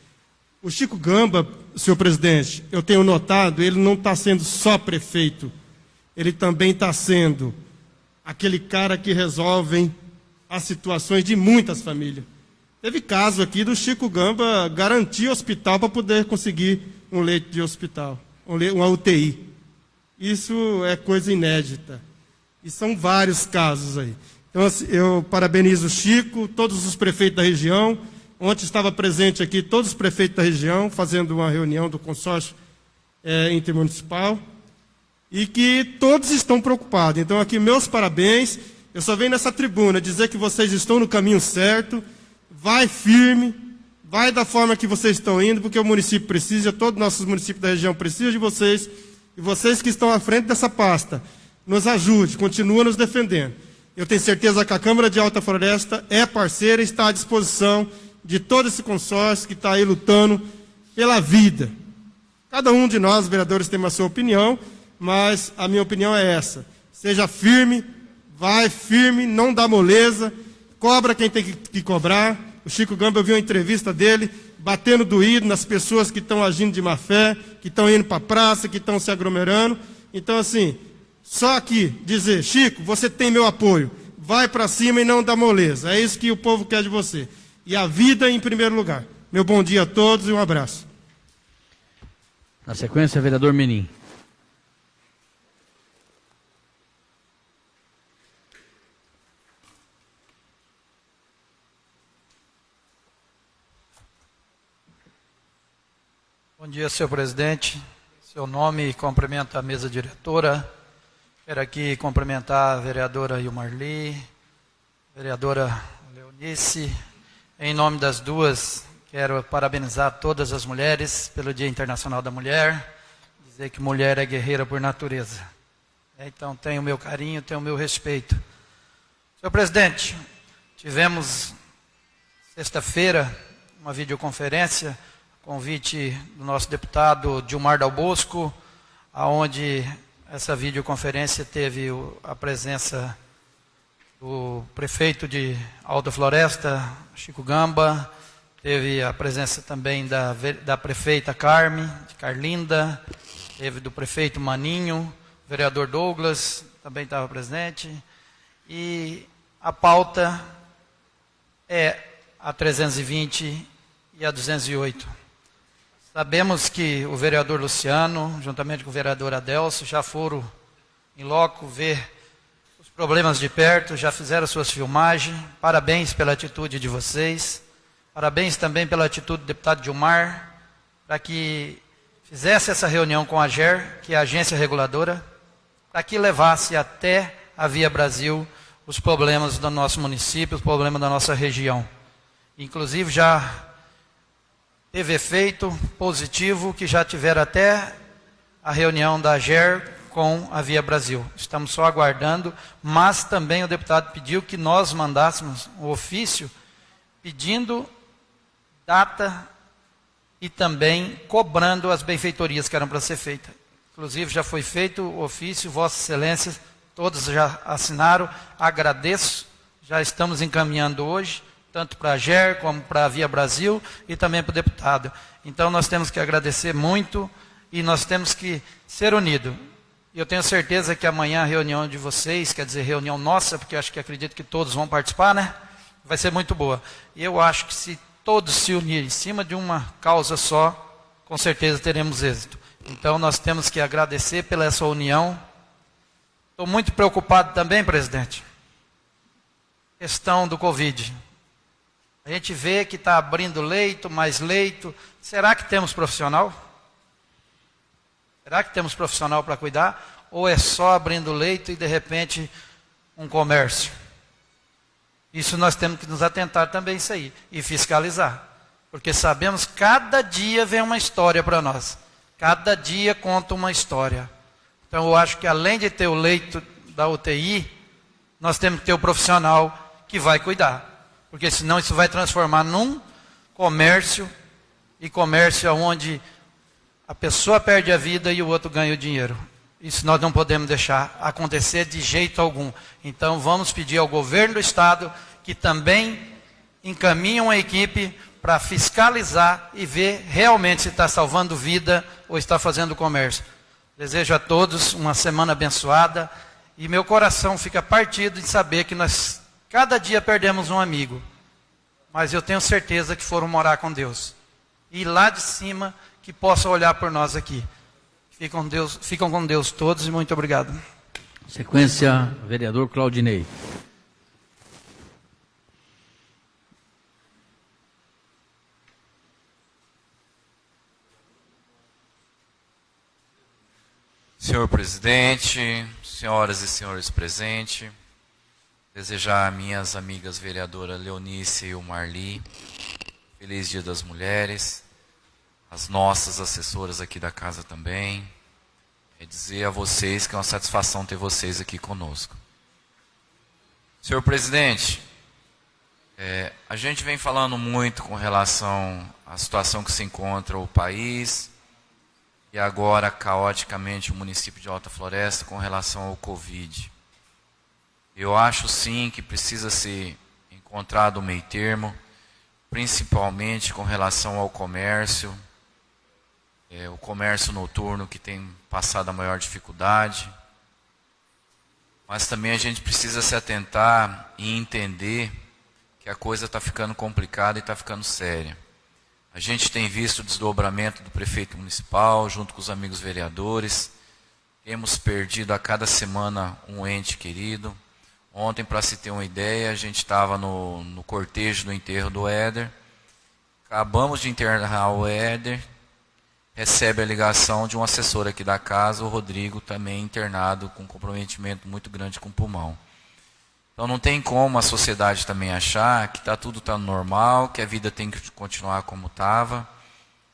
O Chico Gamba, senhor presidente, eu tenho notado, ele não está sendo só prefeito, ele também está sendo aquele cara que resolve as situações de muitas famílias. Teve caso aqui do Chico Gamba garantir hospital para poder conseguir um leito de hospital, uma UTI. Isso é coisa inédita. E são vários casos aí. Então, assim, eu parabenizo o Chico, todos os prefeitos da região. Ontem estava presente aqui todos os prefeitos da região, fazendo uma reunião do consórcio é, intermunicipal. E que todos estão preocupados. Então, aqui, meus parabéns. Eu só venho nessa tribuna dizer que vocês estão no caminho certo vai firme, vai da forma que vocês estão indo, porque o município precisa, todos os nossos municípios da região precisam de vocês, e vocês que estão à frente dessa pasta, nos ajude, continua nos defendendo. Eu tenho certeza que a Câmara de Alta Floresta é parceira e está à disposição de todo esse consórcio que está aí lutando pela vida. Cada um de nós, vereadores, tem a sua opinião, mas a minha opinião é essa. Seja firme, vai firme, não dá moleza, cobra quem tem que cobrar, o Chico Gamba, eu vi uma entrevista dele, batendo doído nas pessoas que estão agindo de má fé, que estão indo para a praça, que estão se aglomerando. Então, assim, só aqui dizer, Chico, você tem meu apoio. Vai para cima e não dá moleza. É isso que o povo quer de você. E a vida em primeiro lugar. Meu bom dia a todos e um abraço. Na sequência, vereador Menin. Bom dia, senhor presidente. Seu nome, cumprimento a mesa diretora. Quero aqui cumprimentar a vereadora Ilmarli, vereadora Leonice. Em nome das duas, quero parabenizar todas as mulheres pelo Dia Internacional da Mulher. Dizer que mulher é guerreira por natureza. Então, tenho o meu carinho, tenho o meu respeito. Senhor presidente, tivemos sexta-feira uma videoconferência convite do nosso deputado Dilmar Dal Bosco, aonde essa videoconferência teve a presença do prefeito de Alta Floresta, Chico Gamba, teve a presença também da, da prefeita Carme, de Carlinda, teve do prefeito Maninho, vereador Douglas também estava presente, e a pauta é a 320 e a 208. Sabemos que o vereador Luciano, juntamente com o vereador Adelso, já foram em loco ver os problemas de perto, já fizeram suas filmagens. Parabéns pela atitude de vocês. Parabéns também pela atitude do deputado Dilmar, para que fizesse essa reunião com a GER, que é a agência reguladora, para que levasse até a Via Brasil os problemas do nosso município, os problemas da nossa região. Inclusive já teve efeito positivo que já tiveram até a reunião da GER com a Via Brasil. Estamos só aguardando, mas também o deputado pediu que nós mandássemos um ofício pedindo data e também cobrando as benfeitorias que eram para ser feitas. Inclusive já foi feito o ofício, Vossa Excelência, todos já assinaram, agradeço, já estamos encaminhando hoje, tanto para a GER como para a Via Brasil e também para o deputado. Então nós temos que agradecer muito e nós temos que ser unidos. Eu tenho certeza que amanhã a reunião de vocês, quer dizer, reunião nossa, porque acho que acredito que todos vão participar, né? Vai ser muito boa. E eu acho que se todos se unirem em cima de uma causa só, com certeza teremos êxito. Então nós temos que agradecer pela essa união. Estou muito preocupado também, presidente. Questão do Covid. A gente vê que está abrindo leito, mais leito. Será que temos profissional? Será que temos profissional para cuidar? Ou é só abrindo leito e de repente um comércio? Isso nós temos que nos atentar também isso aí e fiscalizar. Porque sabemos cada dia vem uma história para nós. Cada dia conta uma história. Então eu acho que além de ter o leito da UTI, nós temos que ter o profissional que vai cuidar. Porque senão isso vai transformar num comércio e comércio onde a pessoa perde a vida e o outro ganha o dinheiro. Isso nós não podemos deixar acontecer de jeito algum. Então vamos pedir ao governo do estado que também encaminhe uma equipe para fiscalizar e ver realmente se está salvando vida ou está fazendo comércio. Desejo a todos uma semana abençoada e meu coração fica partido em saber que nós cada dia perdemos um amigo. Mas eu tenho certeza que foram morar com Deus. E lá de cima que possa olhar por nós aqui. Ficam com Deus, ficam com Deus todos e muito obrigado. Sequência, vereador Claudinei. Senhor presidente, senhoras e senhores presentes, desejar a minhas amigas vereadoras Leonice e o Marli, feliz Dia das Mulheres, as nossas assessoras aqui da casa também. É dizer a vocês que é uma satisfação ter vocês aqui conosco. Senhor presidente, é, a gente vem falando muito com relação à situação que se encontra o país e agora caoticamente o município de Alta Floresta com relação ao Covid. Eu acho sim que precisa ser encontrado um meio termo, principalmente com relação ao comércio, é, o comércio noturno que tem passado a maior dificuldade. Mas também a gente precisa se atentar e entender que a coisa está ficando complicada e está ficando séria. A gente tem visto o desdobramento do prefeito municipal, junto com os amigos vereadores. Temos perdido a cada semana um ente querido. Ontem, para se ter uma ideia, a gente estava no, no cortejo do enterro do Éder. Acabamos de enterrar o Éder, recebe a ligação de um assessor aqui da casa, o Rodrigo, também internado com comprometimento muito grande com o pulmão. Então não tem como a sociedade também achar que está tudo tá normal, que a vida tem que continuar como estava.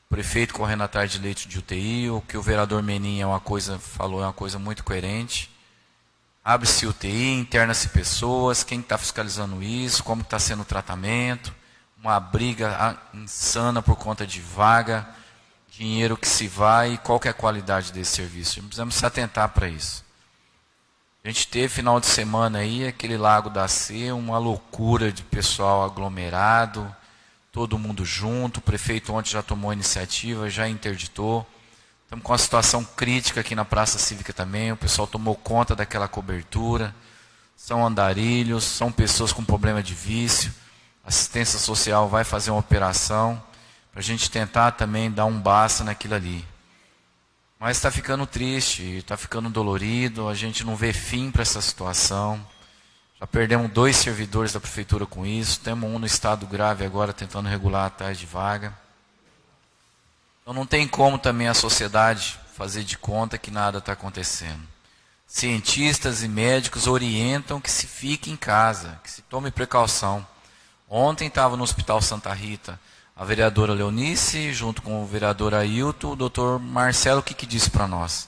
O prefeito correndo atrás de leite de UTI, o que o vereador Menin é uma coisa, falou é uma coisa muito coerente. Abre-se UTI, interna-se pessoas, quem está fiscalizando isso, como está sendo o tratamento, uma briga insana por conta de vaga dinheiro que se vai qual é a qualidade desse serviço. Precisamos se atentar para isso. A gente teve final de semana aí, aquele Lago da C, uma loucura de pessoal aglomerado, todo mundo junto. O prefeito ontem já tomou iniciativa, já interditou. Estamos com uma situação crítica aqui na Praça Cívica também. O pessoal tomou conta daquela cobertura. São andarilhos, são pessoas com problema de vício. assistência social vai fazer uma operação para a gente tentar também dar um basta naquilo ali. Mas está ficando triste, está ficando dolorido, a gente não vê fim para essa situação. Já perdemos dois servidores da prefeitura com isso. Temos um no estado grave agora tentando regular a taxa de vaga. Então não tem como também a sociedade fazer de conta que nada está acontecendo. Cientistas e médicos orientam que se fique em casa, que se tome precaução. Ontem estava no Hospital Santa Rita a vereadora Leonice, junto com o vereador Ailton, o doutor Marcelo, o que, que disse para nós?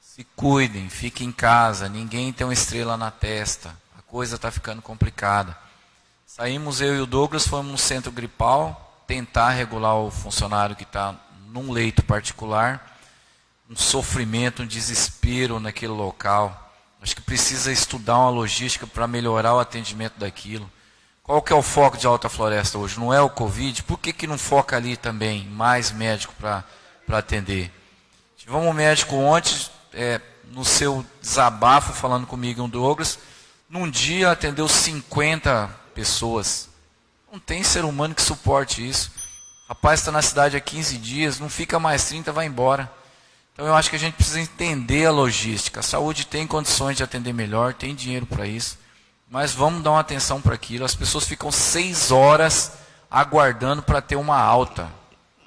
Se cuidem, fiquem em casa, ninguém tem uma estrela na testa coisa está ficando complicada. Saímos eu e o Douglas, fomos no centro gripal tentar regular o funcionário que está num leito particular. Um sofrimento, um desespero naquele local. Acho que precisa estudar uma logística para melhorar o atendimento daquilo. Qual que é o foco de Alta Floresta hoje? Não é o Covid? Por que, que não foca ali também mais médico para atender? Tivemos um médico ontem, é, no seu desabafo, falando comigo, um Douglas, num dia atendeu 50 pessoas. Não tem ser humano que suporte isso. Rapaz está na cidade há 15 dias, não fica mais 30, vai embora. Então eu acho que a gente precisa entender a logística. A saúde tem condições de atender melhor, tem dinheiro para isso. Mas vamos dar uma atenção para aquilo. As pessoas ficam seis horas aguardando para ter uma alta.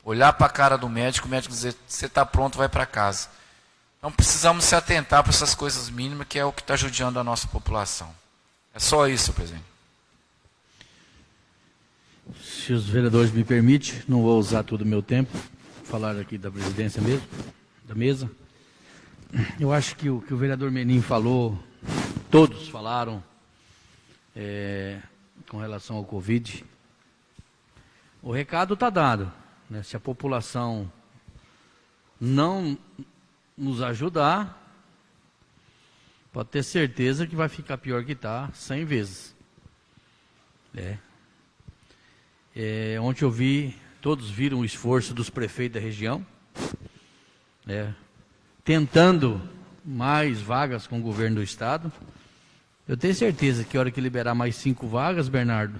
Olhar para a cara do médico, o médico dizer, você está pronto, vai para casa. Então precisamos se atentar para essas coisas mínimas, que é o que está judiando a nossa população. É só isso, presidente. Se os vereadores me permitem, não vou usar todo o meu tempo, falar aqui da presidência mesmo, da mesa. Eu acho que o que o vereador Menin falou, todos falaram é, com relação ao Covid. O recado está dado. Né? Se a população não nos ajudar, pode ter certeza que vai ficar pior que está 100 vezes. É. É, ontem eu vi, todos viram o esforço dos prefeitos da região, é, tentando mais vagas com o governo do estado. Eu tenho certeza que a hora que liberar mais cinco vagas, Bernardo,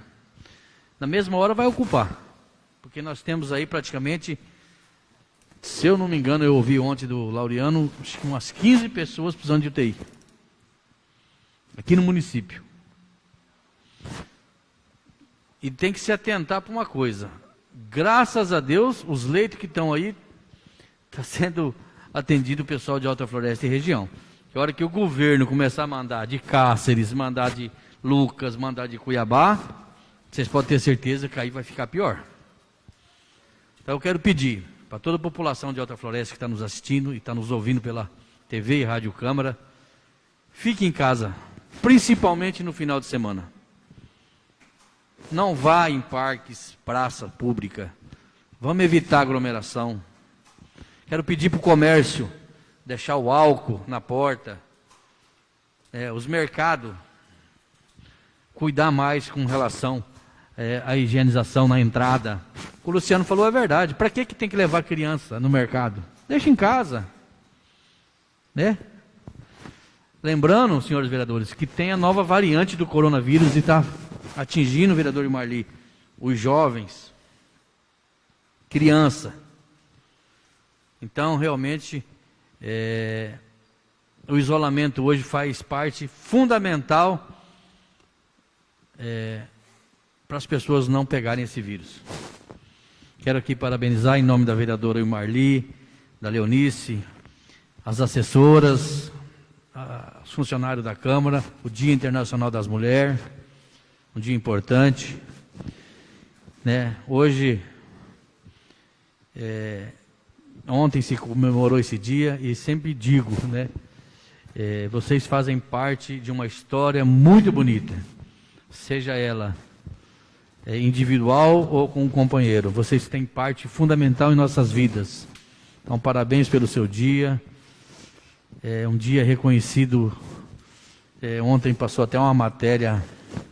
na mesma hora vai ocupar. Porque nós temos aí praticamente se eu não me engano, eu ouvi ontem do Laureano, umas 15 pessoas precisando de UTI. Aqui no município. E tem que se atentar para uma coisa. Graças a Deus, os leitos que estão aí, está <laughs> sendo atendido o pessoal de Alta Floresta e região. Que hora que o governo começar a mandar de Cáceres, mandar de Lucas, mandar de Cuiabá, vocês podem ter certeza que aí vai ficar pior. Então eu quero pedir, para toda a população de Alta Floresta que está nos assistindo e está nos ouvindo pela TV e Rádio Câmara, fique em casa, principalmente no final de semana. Não vá em parques, praça pública. Vamos evitar aglomeração. Quero pedir para o comércio deixar o álcool na porta. É, os mercados cuidar mais com relação é, à higienização na entrada o Luciano falou é verdade. Para que, que tem que levar criança no mercado? Deixa em casa. Né? Lembrando, senhores vereadores, que tem a nova variante do coronavírus e está atingindo, vereador Marli, os jovens, criança. Então, realmente, é, o isolamento hoje faz parte fundamental é, para as pessoas não pegarem esse vírus. Quero aqui parabenizar em nome da vereadora Marli, da Leonice, as assessoras, os funcionários da Câmara, o Dia Internacional das Mulheres, um dia importante. Né? Hoje, é, ontem se comemorou esse dia e sempre digo, né? É, vocês fazem parte de uma história muito bonita, seja ela é, individual ou com um companheiro. Vocês têm parte fundamental em nossas vidas. Então, parabéns pelo seu dia. É um dia reconhecido. É, ontem passou até uma matéria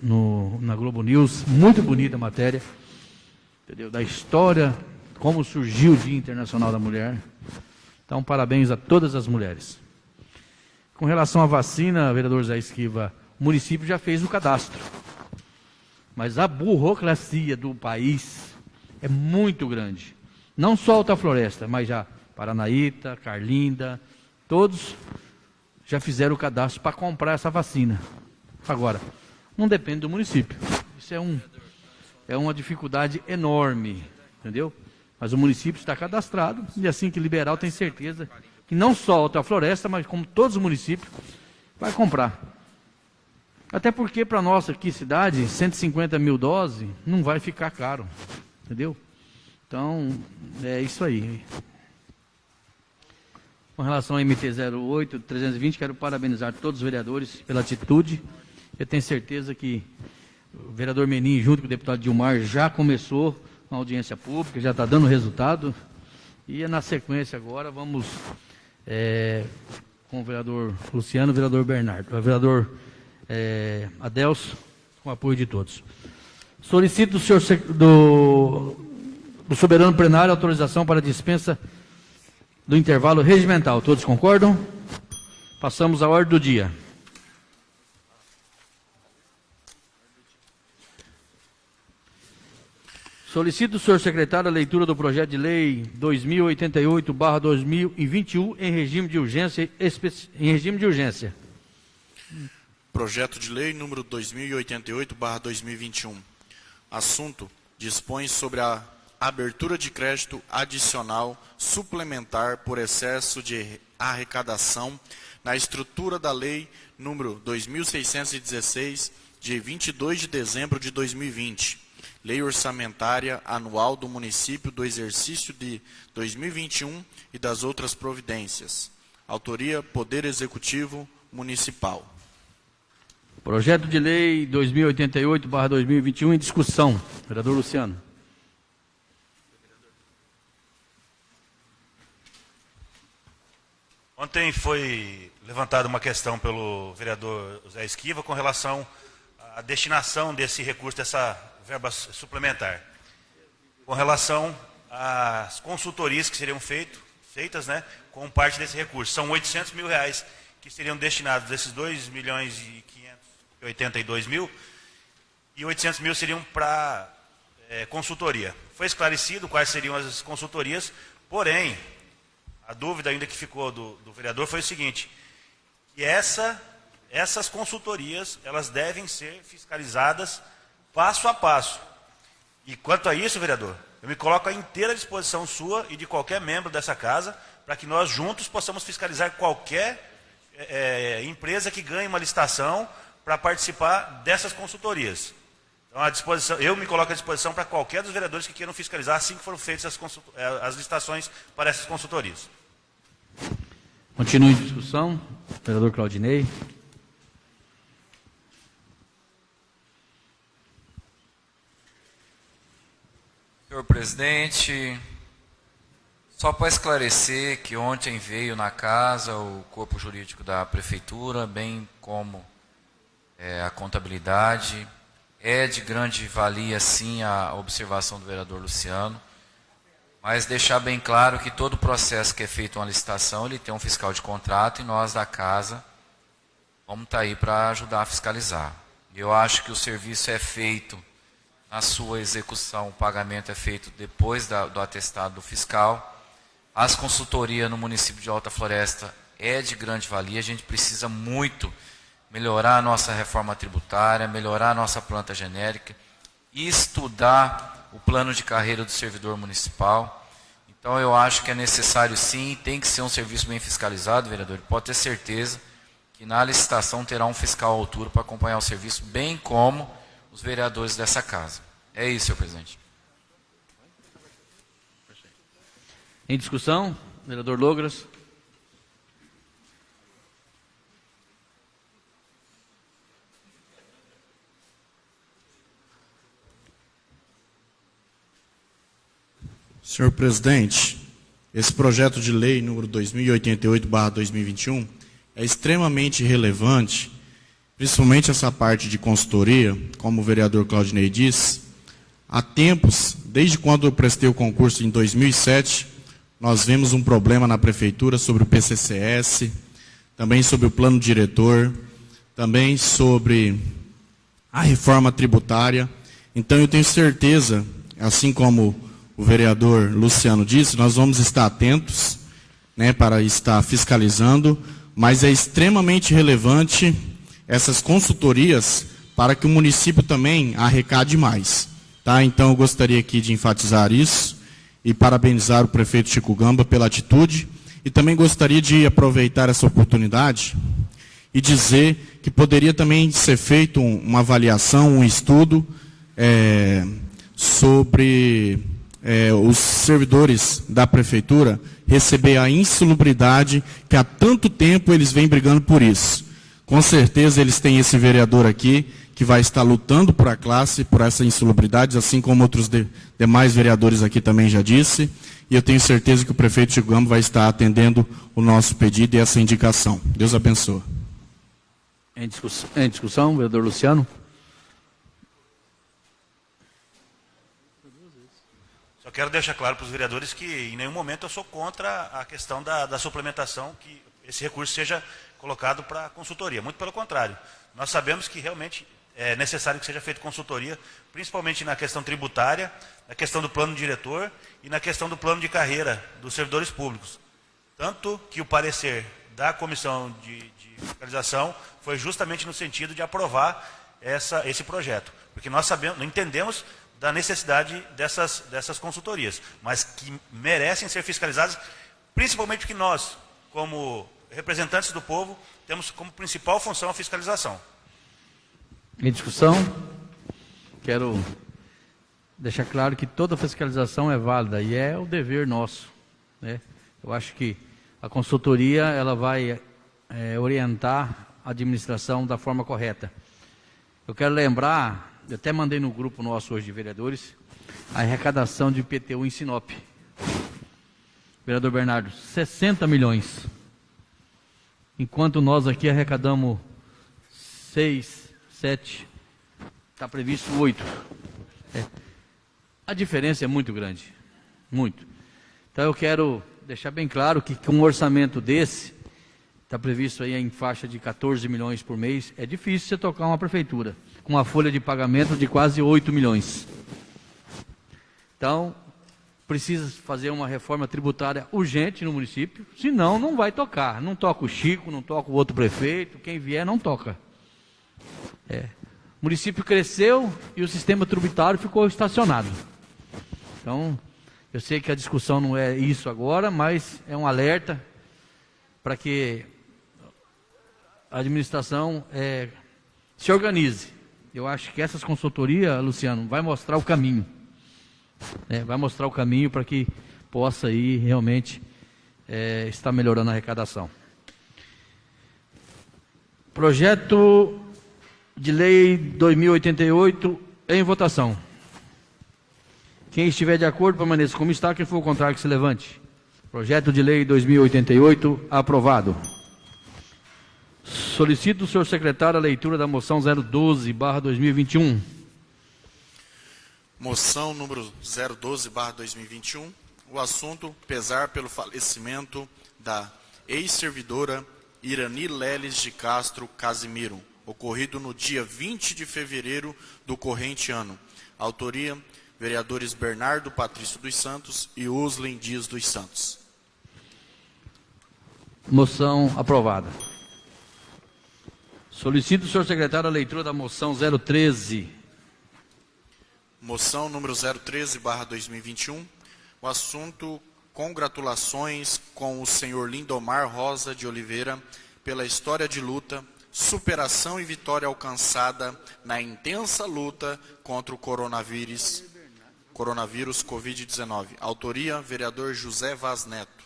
no, na Globo News, muito bonita a matéria, entendeu? da história, como surgiu o Dia Internacional da Mulher. Então, parabéns a todas as mulheres. Com relação à vacina, vereador Zé Esquiva, o município já fez o cadastro. Mas a burocracia do país é muito grande. Não só Alta Floresta, mas já Paranaíta, Carlinda, todos já fizeram o cadastro para comprar essa vacina. Agora, não depende do município. Isso é, um, é uma dificuldade enorme, entendeu? Mas o município está cadastrado e assim que liberar, eu tenho certeza que não só a Alta Floresta, mas como todos os municípios, vai comprar. Até porque para nossa aqui cidade, 150 mil doses não vai ficar caro, entendeu? Então, é isso aí. Com relação ao MT-08, 320, quero parabenizar todos os vereadores pela atitude. Eu tenho certeza que o vereador Menin, junto com o deputado Dilmar, já começou uma audiência pública, já está dando resultado. E na sequência agora vamos é, com o vereador Luciano o vereador Bernardo. O vereador é, Adelso, com o apoio de todos. Solicito do, senhor, do, do soberano plenário autorização para dispensa do intervalo regimental. Todos concordam? Passamos à ordem do dia. Solicito senhor secretário a leitura do projeto de lei 2088/2021 em regime de urgência em regime de urgência. Projeto de lei número 2088/2021. Assunto: dispõe sobre a abertura de crédito adicional suplementar por excesso de arrecadação na estrutura da lei número 2616 de 22 de dezembro de 2020, Lei Orçamentária Anual do Município do exercício de 2021 e das outras providências. Autoria Poder Executivo Municipal. Projeto de Lei 2088/2021 em discussão. Vereador Luciano. Ontem foi levantada uma questão pelo vereador José Esquiva com relação à destinação desse recurso, dessa verba suplementar. Com relação às consultorias que seriam feito, feitas né, com parte desse recurso. São 800 mil reais que seriam destinados desses 2 milhões e 582 mil e 800 mil seriam para é, consultoria. Foi esclarecido quais seriam as consultorias, porém, a dúvida ainda que ficou do, do vereador foi o seguinte, que essa, essas consultorias, elas devem ser fiscalizadas passo a passo. E quanto a isso, vereador, eu me coloco à inteira disposição sua e de qualquer membro dessa casa, para que nós juntos possamos fiscalizar qualquer é, empresa que ganhe uma licitação para participar dessas consultorias. Então, à disposição, eu me coloco à disposição para qualquer dos vereadores que queiram fiscalizar assim que foram feitas as, eh, as licitações para essas consultorias. Continue em discussão. Vereador Claudinei. Senhor presidente, só para esclarecer que ontem veio na casa o corpo jurídico da prefeitura, bem como é, a contabilidade, é de grande valia, sim, a observação do vereador Luciano, mas deixar bem claro que todo processo que é feito uma licitação, ele tem um fiscal de contrato e nós da casa vamos estar tá aí para ajudar a fiscalizar. Eu acho que o serviço é feito na sua execução, o pagamento é feito depois da, do atestado do fiscal. As consultorias no município de Alta Floresta é de grande valia, a gente precisa muito melhorar a nossa reforma tributária, melhorar a nossa planta genérica, estudar o plano de carreira do servidor municipal. Então eu acho que é necessário sim, tem que ser um serviço bem fiscalizado, vereador. Pode ter certeza que na licitação terá um fiscal à altura para acompanhar o serviço, bem como os vereadores dessa casa. É isso, senhor presidente. Em discussão, vereador Logras. Senhor presidente, esse projeto de lei número 2088/2021 é extremamente relevante, principalmente essa parte de consultoria, como o vereador Claudinei disse. Há tempos, desde quando eu prestei o concurso em 2007, nós vemos um problema na prefeitura sobre o PCCS, também sobre o plano diretor, também sobre a reforma tributária. Então eu tenho certeza, assim como o vereador Luciano disse, nós vamos estar atentos né, para estar fiscalizando, mas é extremamente relevante essas consultorias para que o município também arrecade mais. Tá? Então, eu gostaria aqui de enfatizar isso e parabenizar o prefeito Chico Gamba pela atitude. E também gostaria de aproveitar essa oportunidade e dizer que poderia também ser feito uma avaliação, um estudo é, sobre é, os servidores da prefeitura receber a insalubridade que há tanto tempo eles vêm brigando por isso. Com certeza eles têm esse vereador aqui que vai estar lutando por a classe, por essa insalubridade, assim como outros de, demais vereadores aqui também já disse. E eu tenho certeza que o prefeito Chico Gama vai estar atendendo o nosso pedido e essa indicação. Deus abençoe. Em discussão, em discussão vereador Luciano. Só quero deixar claro para os vereadores que em nenhum momento eu sou contra a questão da, da suplementação, que esse recurso seja colocado para consultoria. Muito pelo contrário. Nós sabemos que realmente é necessário que seja feita consultoria, principalmente na questão tributária, na questão do plano diretor e na questão do plano de carreira dos servidores públicos. Tanto que o parecer da comissão de, de fiscalização foi justamente no sentido de aprovar essa, esse projeto. Porque nós sabemos, entendemos da necessidade dessas, dessas consultorias, mas que merecem ser fiscalizadas, principalmente porque nós, como representantes do povo, temos como principal função a fiscalização. Em discussão, quero deixar claro que toda fiscalização é válida e é o dever nosso. Né? Eu acho que a consultoria ela vai é, orientar a administração da forma correta. Eu quero lembrar, eu até mandei no grupo nosso hoje de vereadores, a arrecadação de IPTU em Sinop. Vereador Bernardo, 60 milhões. Enquanto nós aqui arrecadamos 6, 7, está previsto 8. É. A diferença é muito grande. Muito. Então eu quero deixar bem claro que com um orçamento desse, está previsto aí em faixa de 14 milhões por mês, é difícil você tocar uma prefeitura com uma folha de pagamento de quase 8 milhões. Então, precisa fazer uma reforma tributária urgente no município, senão não vai tocar. Não toca o Chico, não toca o outro prefeito, quem vier não toca. É. O município cresceu e o sistema tributário ficou estacionado. Então, eu sei que a discussão não é isso agora, mas é um alerta para que a administração é, se organize. Eu acho que essas consultorias, Luciano, vai mostrar o caminho. É, vai mostrar o caminho para que possa aí realmente é, estar melhorando a arrecadação. Projeto de lei 2088 em votação. Quem estiver de acordo, permaneça como está. Quem for contrário, que se levante. Projeto de lei 2088 aprovado. Solicito o senhor secretário a leitura da moção 012, barra 2021. Moção número 012, barra 2021. O assunto, pesar pelo falecimento da ex-servidora Irani Leles de Castro Casimiro, ocorrido no dia 20 de fevereiro do corrente ano. Autoria, vereadores Bernardo Patrício dos Santos e Uslen Dias dos Santos. Moção aprovada. Solicito senhor secretário a leitura da moção 013. Moção número 013, barra 2021. O assunto, congratulações com o senhor Lindomar Rosa de Oliveira pela história de luta, superação e vitória alcançada na intensa luta contra o coronavírus, coronavírus Covid-19. Autoria, vereador José Vaz Neto.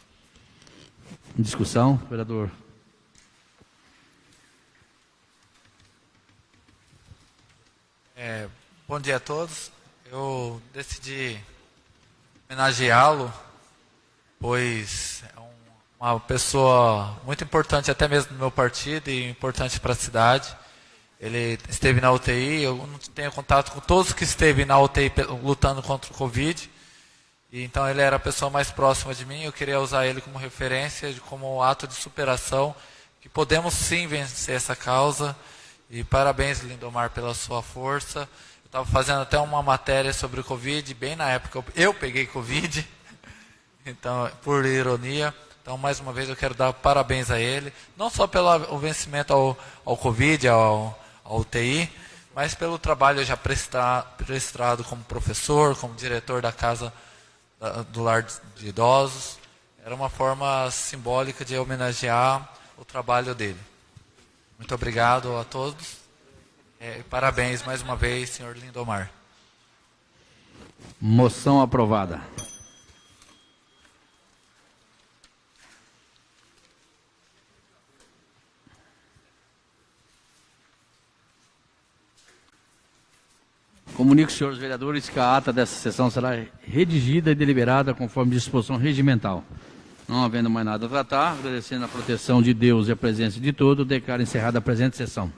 Em discussão, vereador É, bom dia a todos. Eu decidi homenageá-lo, pois é uma pessoa muito importante até mesmo no meu partido e importante para a cidade. Ele esteve na UTI, eu não tenho contato com todos que esteve na UTI lutando contra o Covid. E, então ele era a pessoa mais próxima de mim, eu queria usar ele como referência, como ato de superação, que podemos sim vencer essa causa e parabéns, Lindomar, pela sua força. Eu estava fazendo até uma matéria sobre o Covid, bem na época eu peguei Covid, <laughs> então, por ironia. Então, mais uma vez, eu quero dar parabéns a ele, não só pelo vencimento ao, ao Covid, ao, ao UTI, mas pelo trabalho já prestado como professor, como diretor da casa do lar de idosos. Era uma forma simbólica de homenagear o trabalho dele. Muito obrigado a todos. É, parabéns mais uma vez, senhor Lindomar. Moção aprovada. Comunico, senhores vereadores, que a ata dessa sessão será redigida e deliberada conforme disposição regimental. Não havendo mais nada a tratar, agradecendo a proteção de Deus e a presença de todos, declaro encerrada a presente sessão.